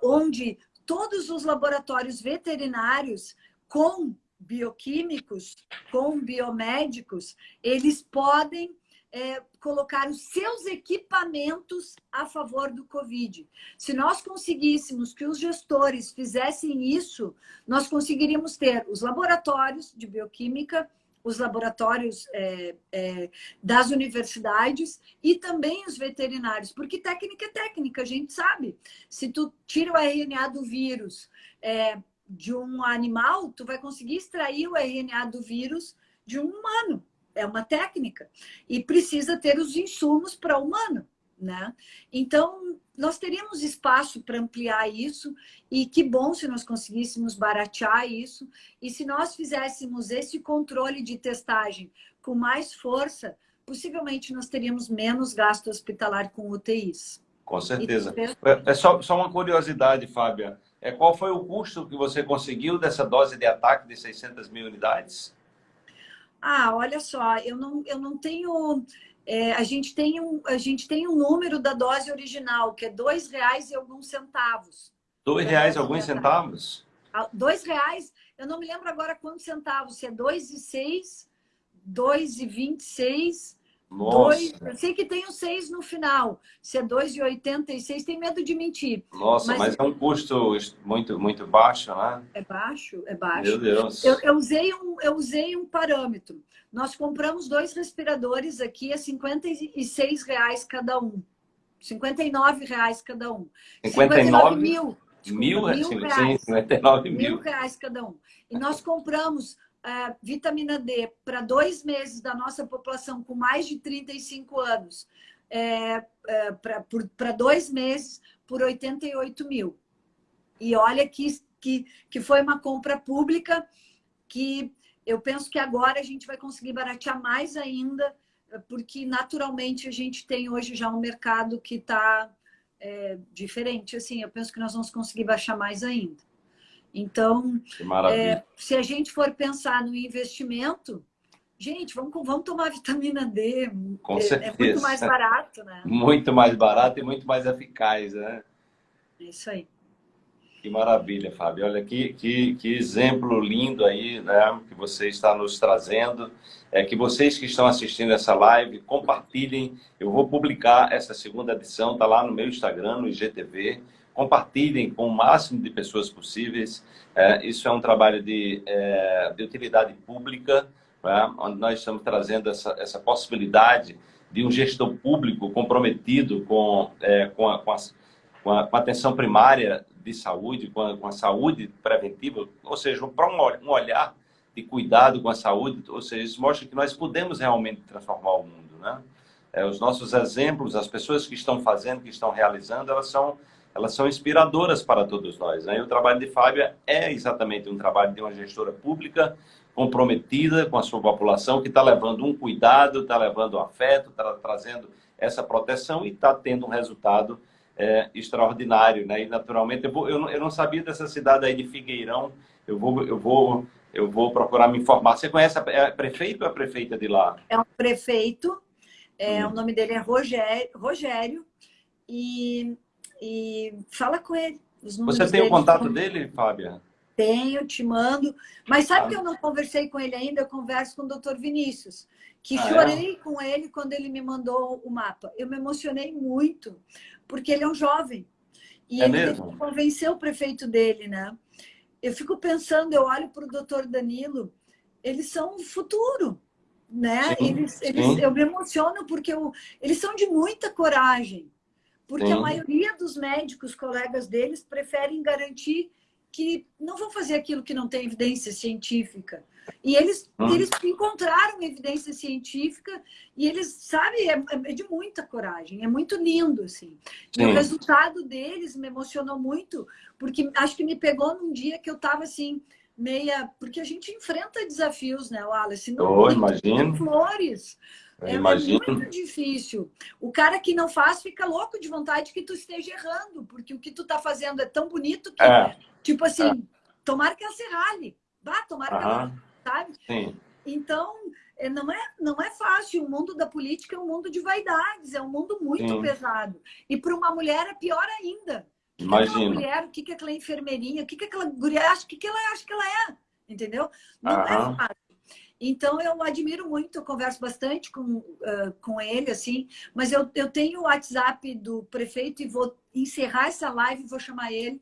onde todos os laboratórios veterinários com bioquímicos, com biomédicos, eles podem é, colocar os seus equipamentos a favor do Covid. Se nós conseguíssemos que os gestores fizessem isso, nós conseguiríamos ter os laboratórios de bioquímica, os laboratórios é, é, das universidades e também os veterinários, porque técnica é técnica, a gente sabe. Se tu tira o RNA do vírus é, de um animal, tu vai conseguir extrair o RNA do vírus de um humano é uma técnica e precisa ter os insumos para o humano, né? Então, nós teríamos espaço para ampliar isso e que bom se nós conseguíssemos baratear isso e se nós fizéssemos esse controle de testagem com mais força, possivelmente nós teríamos menos gasto hospitalar com UTIs. Com certeza. É, é só, só uma curiosidade, Fábia. É, qual foi o custo que você conseguiu dessa dose de ataque de 600 mil unidades? ah, olha só, eu não, eu não tenho... É, a, gente tem um, a gente tem um número da dose original, que é R$ e alguns centavos. R$ e alguns centavos? Ah, R$ eu não me lembro agora quantos centavos, se é R$ 2,06, R$ 2,26 Dois, eu sei que tem o 6 no final, ser 2,86, é tem medo de mentir. Nossa, mas... mas, é um custo muito, muito baixo, né? É baixo, é baixo. Meu Deus. Eu, eu, usei um, eu usei um parâmetro. Nós compramos dois respiradores aqui a 56 reais cada um. 59 reais cada um. 59, 59 mil. Desculpa, é, mil, mil reais. Sim, 59 mil. mil reais cada um. E nós compramos uh, vitamina D para dois meses da nossa população com mais de 35 anos, é, é, para dois meses, por 88 mil. E olha que, que, que foi uma compra pública que eu penso que agora a gente vai conseguir baratear mais ainda, porque naturalmente a gente tem hoje já um mercado que está é, diferente. Assim, eu penso que nós vamos conseguir baixar mais ainda. Então, é, se a gente for pensar no investimento, gente, vamos, vamos tomar vitamina D. Com é, certeza. É muito mais barato, né? Muito mais barato e muito mais eficaz, né? É isso aí. Que maravilha, Fábio. Olha que, que, que exemplo lindo aí, né? Que você está nos trazendo. É que vocês que estão assistindo essa live, compartilhem. Eu vou publicar essa segunda edição, tá lá no meu Instagram, no IGTV compartilhem com o máximo de pessoas possíveis. É, isso é um trabalho de, é, de utilidade pública, né, onde nós estamos trazendo essa, essa possibilidade de um gestor público comprometido com, é, com, a, com, a, com, a, com, a, atenção primária de saúde, com a, com saúde preventiva, ou seja, para um, um olhar de cuidado com a saúde, ou seja, isso mostra que nós podemos realmente transformar o mundo, né? É, os nossos exemplos, as pessoas que estão fazendo, que estão realizando, elas são elas são inspiradoras para todos nós. Né? E o trabalho de Fábia é exatamente um trabalho de uma gestora pública comprometida com a sua população, que está levando um cuidado, está levando um afeto, está trazendo essa proteção e está tendo um resultado é, extraordinário. Né? E, naturalmente, eu, vou, eu, não, eu não sabia dessa cidade aí de Figueirão, eu vou, eu vou, eu vou procurar me informar. Você conhece a, é prefeito ou a prefeita de lá? É um prefeito, é, hum. o nome dele é Rogério, Rogério e e fala com ele. Você tem o contato dele, Fábia? Tenho, te mando. Mas sabe ah. que eu não conversei com ele ainda? Eu converso com o doutor Vinícius, que ah, é? chorei é? com ele quando ele me mandou o mapa. Eu me emocionei muito, porque ele é um jovem. E é ele mesmo? convenceu o prefeito dele, né? Eu fico pensando, eu olho para o doutor Danilo, eles são o futuro, né? Sim, eles, eles, eu me emociono porque eu, eles são de muita coragem. Porque Sim. a maioria dos médicos, colegas deles, preferem garantir que não vão fazer aquilo que não tem evidência científica. E eles, hum. eles encontraram evidência científica e eles, sabe, é, é, de muita coragem, é muito lindo, assim. Sim. E o resultado deles me emocionou muito, porque acho que me pegou num dia que eu estava assim, meia... Porque a gente enfrenta desafios, né, Wallace? Não oh, imagino. flores. É, é, muito difícil. O cara que não faz fica louco de vontade que tu esteja errando, porque o que tu tá fazendo é tão bonito que, é. tipo assim, é. tomara que ela se rale. Vá, tomara que ela, sabe? Sim. Então, é, não é, não é fácil. O mundo da política é um mundo de vaidades, é um mundo muito Sim. pesado. E para uma mulher é pior ainda. Imagina. aquela mulher, o que, que aquela enfermeirinha, o que, que aquela guria o que, que ela acha que ela é, entendeu? Não é fácil. Então, eu admiro muito, eu converso bastante com, uh, com ele, assim, mas eu, eu tenho o WhatsApp do prefeito e vou encerrar essa live e vou chamar ele,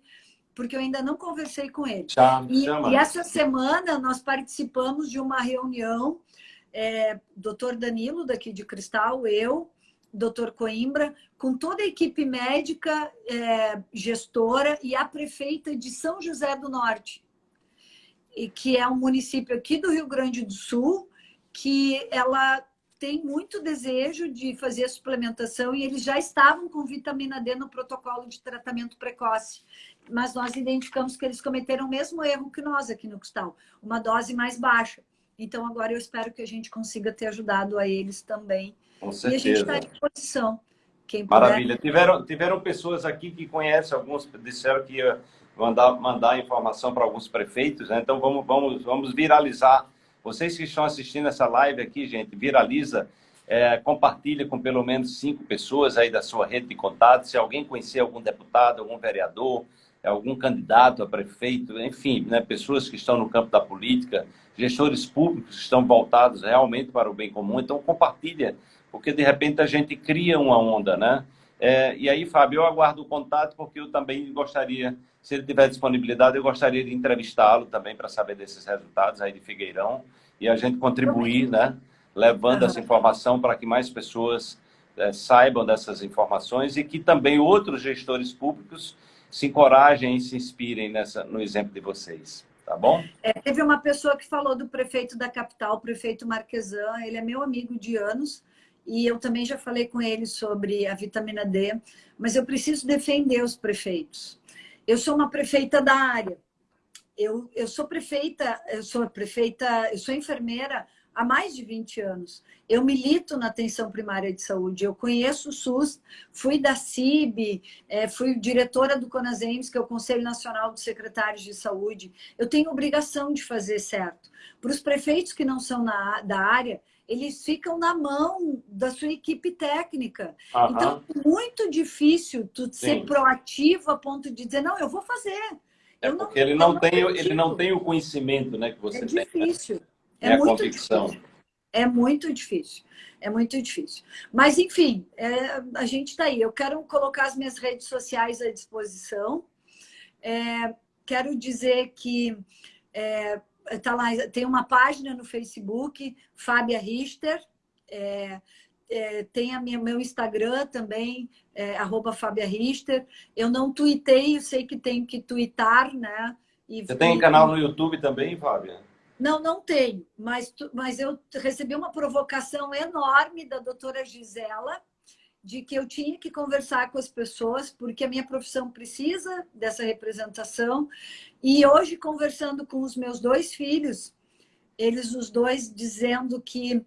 porque eu ainda não conversei com ele. E, chama. e essa semana nós participamos de uma reunião, é, doutor Danilo, daqui de Cristal, eu, doutor Coimbra, com toda a equipe médica, é, gestora e a prefeita de São José do Norte e que é um município aqui do Rio Grande do Sul, que ela tem muito desejo de fazer a suplementação e eles já estavam com vitamina D no protocolo de tratamento precoce. Mas nós identificamos que eles cometeram o mesmo erro que nós aqui no Cristal, uma dose mais baixa. Então, agora eu espero que a gente consiga ter ajudado a eles também. Com certeza. E a gente está à disposição. Quem Maravilha. Tiveram, tiveram pessoas aqui que conhecem, alguns disseram que mandar, mandar informação para alguns prefeitos, né? Então vamos, vamos, vamos viralizar. Vocês que estão assistindo essa live aqui, gente, viraliza, é, compartilha com pelo menos cinco pessoas aí da sua rede de contatos. Se alguém conhecer algum deputado, algum vereador, algum candidato a prefeito, enfim, né, pessoas que estão no campo da política, gestores públicos que estão voltados realmente para o bem comum. Então compartilha, porque de repente a gente cria uma onda, né? É, e aí, Fábio, eu aguardo o contato porque eu também gostaria se ele tiver disponibilidade, eu gostaria de entrevistá-lo também para saber desses resultados aí de Figueirão e a gente contribuir, né? Levando essa informação para que mais pessoas é, saibam dessas informações e que também outros gestores públicos se encorajem e se inspirem nessa, no exemplo de vocês. Tá bom? É, teve uma pessoa que falou do prefeito da capital, o prefeito Marquesan, ele é meu amigo de anos, e eu também já falei com ele sobre a vitamina D, mas eu preciso defender os prefeitos. Eu sou uma prefeita da área. Eu, eu sou prefeita, eu sou prefeita, eu sou enfermeira há mais de 20 anos. Eu milito na atenção primária de saúde, eu conheço o SUS, fui da CIB, é, fui diretora do CONASEMS, que é o Conselho Nacional dos Secretários de Saúde. Eu tenho obrigação de fazer certo. Para os prefeitos que não são na, da área, eles ficam na mão da sua equipe técnica. Uhum. Então, é muito difícil tu Sim. ser proativo a ponto de dizer, não, eu vou fazer. É eu porque não, ele, não tem, ele não tem o conhecimento né, que você é tem. É difícil. É, é muito convicção. difícil. É muito difícil. É muito difícil. Mas, enfim, é, a gente está aí. Eu quero colocar as minhas redes sociais à disposição. É, quero dizer que é, tá lá, tem uma página no Facebook, Fábia Richter, é, é, tem a minha, meu Instagram também, é, arroba Fábia Richter. Eu não tuitei, eu sei que tenho que tuitar, né? E, Você tem e, canal no YouTube também, Fábia? Não, não tenho, mas, mas eu recebi uma provocação enorme da doutora Gisela, de que eu tinha que conversar com as pessoas, porque a minha profissão precisa dessa representação. E hoje, conversando com os meus dois filhos, eles os dois dizendo que,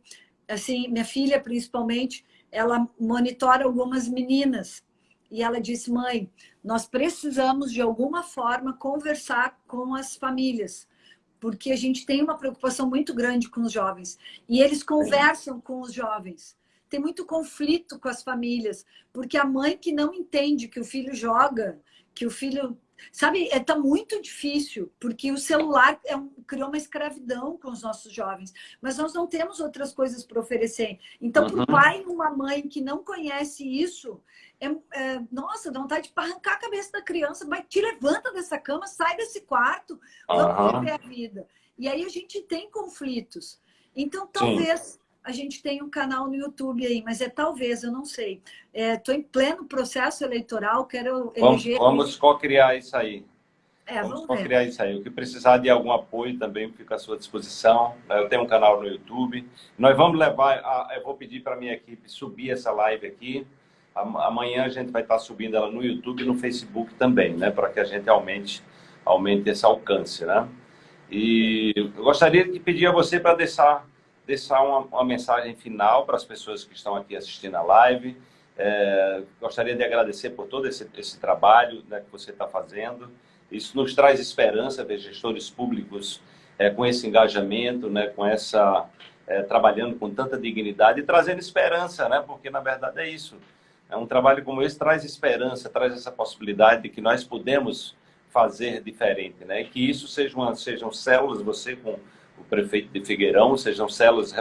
assim, minha filha principalmente, ela monitora algumas meninas. E ela disse, mãe, nós precisamos de alguma forma conversar com as famílias, porque a gente tem uma preocupação muito grande com os jovens. E eles conversam com os jovens tem muito conflito com as famílias, porque a mãe que não entende que o filho joga, que o filho... Sabe, é tá muito difícil, porque o celular é um, criou uma escravidão com os nossos jovens, mas nós não temos outras coisas para oferecer. Então, uhum. para o pai e uma mãe que não conhece isso, é, é, nossa, dá vontade de arrancar a cabeça da criança, mas te levanta dessa cama, sai desse quarto, vamos uhum. viver a vida. E aí a gente tem conflitos. Então, talvez Sim a gente tem um canal no YouTube aí, mas é talvez, eu não sei. Estou é, em pleno processo eleitoral, quero eleger... Vamos, vamos co-criar isso aí. É, vamos, vamos criar isso aí. O que precisar de algum apoio também fica à sua disposição. Eu tenho um canal no YouTube. Nós vamos levar, a, eu vou pedir para a minha equipe subir essa live aqui. Amanhã a gente vai estar subindo ela no YouTube e no Facebook também, né? Para que a gente aumente, aumente esse alcance, né? E eu gostaria de pedir a você para deixar, deixar uma, uma mensagem final para as pessoas que estão aqui assistindo a live. É, gostaria de agradecer por todo esse, esse trabalho né, que você está fazendo. Isso nos traz esperança ver gestores públicos é, com esse engajamento, né, com essa é, trabalhando com tanta dignidade e trazendo esperança, né, porque na verdade é isso. É um trabalho como esse traz esperança, traz essa possibilidade de que nós podemos fazer diferente, né? Que isso seja uma, sejam células, você com o prefeito de Figueirão, sejam células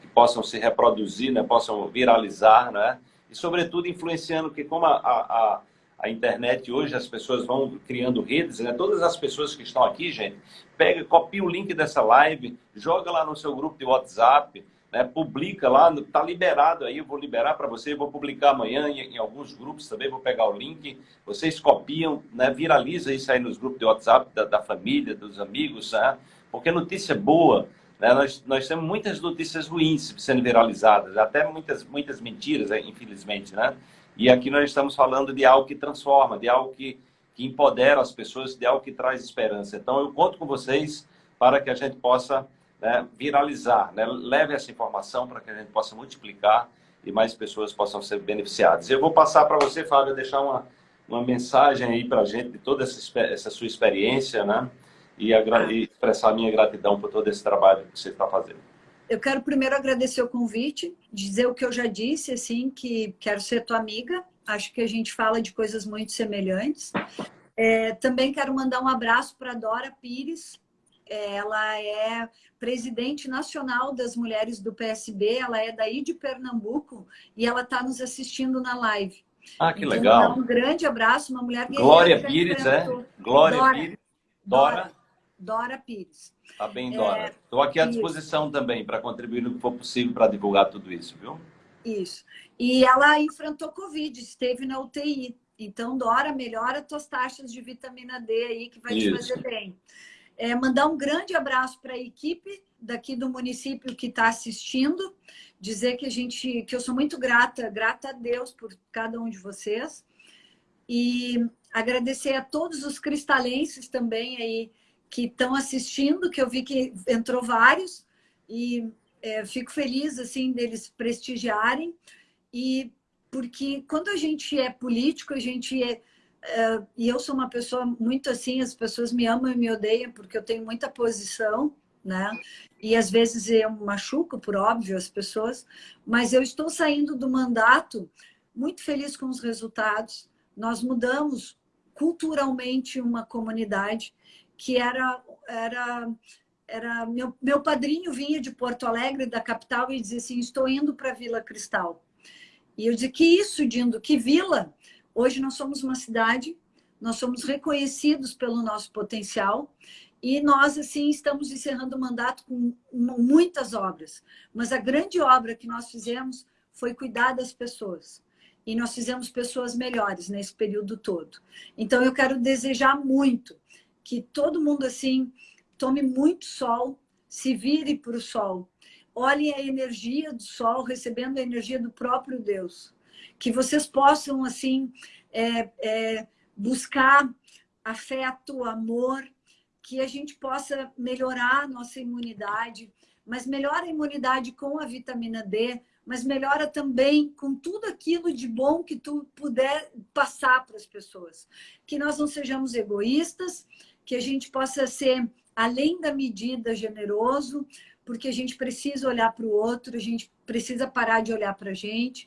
que possam se reproduzir, né? Possam viralizar, né? E sobretudo influenciando que como a, a, a internet hoje as pessoas vão criando redes, né? Todas as pessoas que estão aqui, gente, pega, copia o link dessa live, joga lá no seu grupo de WhatsApp, né, publica lá, está liberado aí, eu vou liberar para você, vou publicar amanhã em, em, alguns grupos também, vou pegar o link, vocês copiam, né, viraliza isso aí nos grupos de WhatsApp da, da família, dos amigos, né, porque notícia boa, né, nós, nós temos muitas notícias ruins sendo viralizadas, até muitas, muitas mentiras, né, infelizmente, né, e aqui nós estamos falando de algo que transforma, de algo que, que empodera as pessoas, de algo que traz esperança. Então eu conto com vocês para que a gente possa né, viralizar, né? leve essa informação para que a gente possa multiplicar e mais pessoas possam ser beneficiadas. Eu vou passar para você, Fábio, deixar uma, uma mensagem aí para a gente de toda essa, essa sua experiência, né? E, e expressar a minha gratidão por todo esse trabalho que você está fazendo. Eu quero primeiro agradecer o convite, dizer o que eu já disse, assim, que quero ser tua amiga. Acho que a gente fala de coisas muito semelhantes. É, também quero mandar um abraço para Dora Pires, ela é presidente nacional das mulheres do PSB, ela é daí de Pernambuco e ela está nos assistindo na live. Ah, que então, legal. Um grande abraço, uma mulher Glória Pires, é? Glória Dora, Pires. Dora. Dora. Dora Pires. Tá bem, Dora. Estou é, aqui à disposição isso. também para contribuir no que for possível para divulgar tudo isso, viu? Isso. E ela enfrentou Covid, esteve na UTI. Então, Dora, melhora tuas taxas de vitamina D aí, que vai isso. te fazer bem. É, mandar um grande abraço para a equipe daqui do município que está assistindo, dizer que a gente, que eu sou muito grata, grata a Deus por cada um de vocês e agradecer a todos os cristalenses também aí que estão assistindo, que eu vi que entrou vários e é, fico feliz assim deles prestigiarem e porque quando a gente é político a gente é Uh, e eu sou uma pessoa muito assim, as pessoas me amam e me odeiam porque eu tenho muita posição, né? E às vezes eu machuco, por óbvio, as pessoas, mas eu estou saindo do mandato muito feliz com os resultados. Nós mudamos culturalmente uma comunidade que era era era meu, meu padrinho vinha de Porto Alegre, da capital, e dizia assim: Estou indo para Vila Cristal. E eu disse: Que isso, Dindo? Que vila? Hoje nós somos uma cidade, nós somos reconhecidos pelo nosso potencial e nós, assim, estamos encerrando o mandato com muitas obras. Mas a grande obra que nós fizemos foi cuidar das pessoas. E nós fizemos pessoas melhores nesse período todo. Então, eu quero desejar muito que todo mundo, assim, tome muito sol, se vire para o sol. Olhe a energia do sol, recebendo a energia do próprio Deus que vocês possam, assim, é, é, buscar afeto, amor, que a gente possa melhorar a nossa imunidade, mas melhora a imunidade com a vitamina D, mas melhora também com tudo aquilo de bom que tu puder passar para as pessoas. Que nós não sejamos egoístas, que a gente possa ser, além da medida, generoso, porque a gente precisa olhar para o outro, a gente precisa parar de olhar para a gente.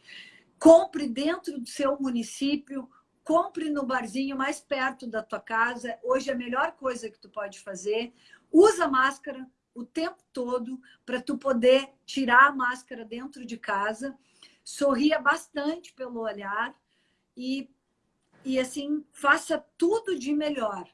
Compre dentro do seu município, compre no barzinho mais perto da tua casa. Hoje é a melhor coisa que tu pode fazer. Usa máscara o tempo todo para tu poder tirar a máscara dentro de casa. Sorria bastante pelo olhar e, e assim, faça tudo de melhor.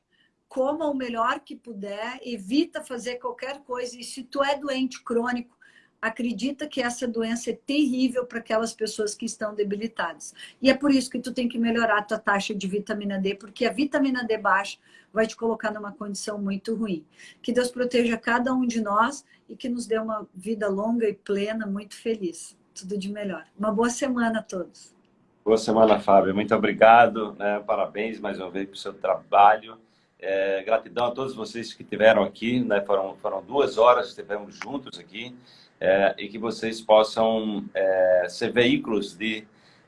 Coma o melhor que puder, evita fazer qualquer coisa. E se tu é doente crônico, acredita que essa doença é terrível para aquelas pessoas que estão debilitadas. E é por isso que tu tem que melhorar a tua taxa de vitamina D, porque a vitamina D baixa vai te colocar numa condição muito ruim. Que Deus proteja cada um de nós e que nos dê uma vida longa e plena, muito feliz. Tudo de melhor. Uma boa semana a todos. Boa semana, Fábio. Muito obrigado. Né? Parabéns mais uma vez pelo seu trabalho. É, gratidão a todos vocês que estiveram aqui. Né? Foram, foram duas horas que estivemos juntos aqui é, e que vocês possam é, ser veículos de,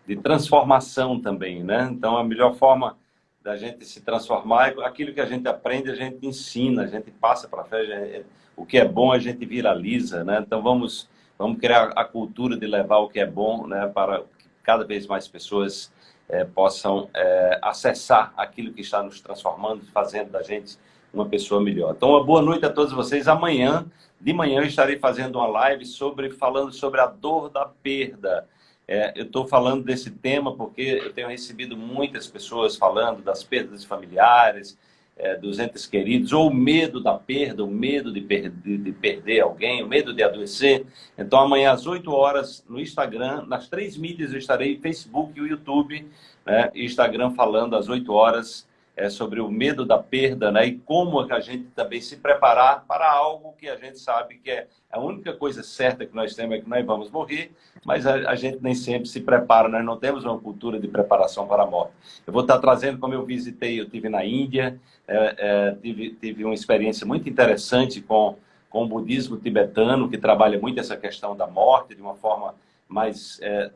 de transformação também, né? Então, a melhor forma da gente se transformar é aquilo que a gente aprende, a gente ensina, a gente passa para frente, o que é bom a gente viraliza, né? Então, vamos, vamos criar a cultura de levar o que é bom né, para cada vez mais pessoas é, possam é, acessar aquilo que está nos transformando, fazendo da gente uma pessoa melhor. Então, uma boa noite a todos vocês. Amanhã, de manhã, eu estarei fazendo uma live sobre, falando sobre a dor da perda. É, eu estou falando desse tema porque eu tenho recebido muitas pessoas falando das perdas familiares, é, dos entes queridos, ou o medo da perda, o medo de, per de, de, perder alguém, o medo de adoecer. Então, amanhã às 8 horas, no Instagram, nas três mídias eu estarei, Facebook e YouTube, né, Instagram falando às 8 horas é, sobre o medo da perda, né? E como a gente também se preparar para algo que a gente sabe que é a única coisa certa que nós temos é que nós vamos morrer, mas a, a gente nem sempre se prepara, nós não temos uma cultura de preparação para a morte. Eu vou estar trazendo, como eu visitei, eu tive na Índia, é, é, tive, tive uma experiência muito interessante com, com o budismo tibetano, que trabalha muito essa questão da morte de uma forma mais, é,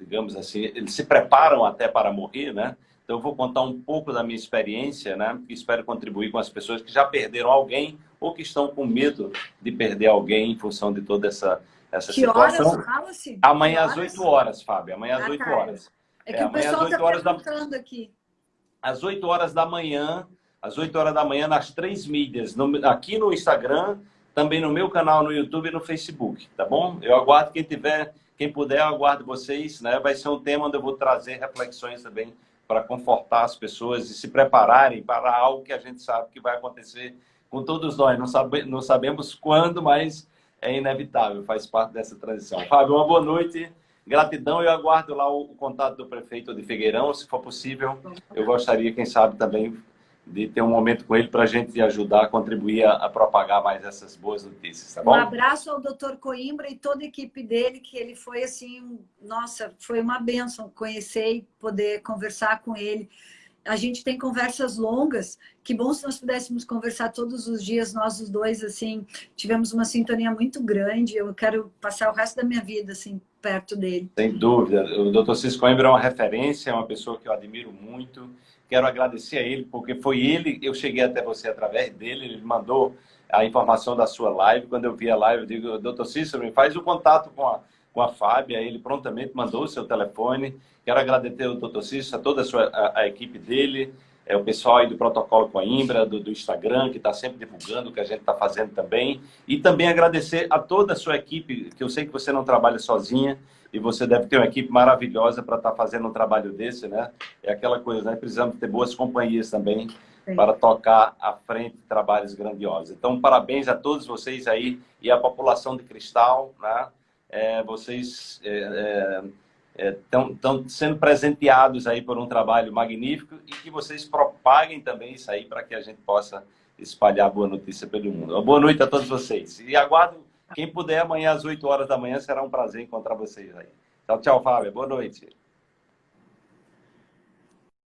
digamos assim, eles se preparam até para morrer, né? Então, eu vou contar um pouco da minha experiência, né? E espero contribuir com as pessoas que já perderam alguém ou que estão com medo de perder alguém em função de toda essa, essa que situação. Horas, fala-se? Amanhã às 8 horas, Fábio. Amanhã às ah, 8 horas. É que é, o pessoal está perguntando da... aqui. Às 8 horas da manhã, às 8 horas da manhã, nas três mídias, no, aqui no Instagram, também no meu canal no YouTube e no Facebook, tá bom? Eu aguardo quem tiver, quem puder, eu aguardo vocês, né? Vai ser um tema onde eu vou trazer reflexões também para confortar as pessoas e se prepararem para algo que a gente sabe que vai acontecer com todos nós. Não, sabe, não sabemos quando, mas é inevitável, faz parte dessa transição. Fábio, uma boa noite, gratidão. Eu aguardo lá o, o contato do prefeito de Figueirão, se for possível. Eu gostaria, quem sabe, também de ter um momento com ele para a gente ajudar a contribuir a, a, propagar mais essas boas notícias, tá bom? Um abraço ao doutor Coimbra e toda a equipe dele, que ele foi assim, nossa, foi uma benção conhecer e poder conversar com ele. A gente tem conversas longas, que bom se nós pudéssemos conversar todos os dias, nós os dois, assim, tivemos uma sintonia muito grande, eu quero passar o resto da minha vida, assim, perto dele. Sem dúvida, o doutor Cisco Coimbra é uma referência, é uma pessoa que eu admiro muito, Quero agradecer a ele, porque foi ele, eu cheguei até você através dele, ele mandou a informação da sua live. Quando eu vi a live, eu digo, doutor Cícero, me faz o contato com a, com a Fábia. Ele prontamente mandou o seu telefone. Quero agradecer ao doutor Cícero, a toda a, sua, a, a equipe dele, é, o pessoal aí do Protocolo Coimbra, do, do Instagram, que está sempre divulgando o que a gente está fazendo também. E também agradecer a toda a sua equipe, que eu sei que você não trabalha sozinha, e você deve ter uma equipe maravilhosa para estar tá fazendo um trabalho desse, né? É aquela coisa, né? Precisamos ter boas companhias também Sim. para tocar à frente trabalhos grandiosos. Então, parabéns a todos vocês aí e a população de Cristal, né? É, vocês estão é, é, sendo presenteados aí por um trabalho magnífico e que vocês propaguem também isso aí para que a gente possa espalhar boa notícia pelo mundo. Boa noite a todos vocês. E aguardo quem puder, amanhã às 8 horas da manhã, será um prazer encontrar vocês aí. Tchau, tchau, Fábio. Boa noite.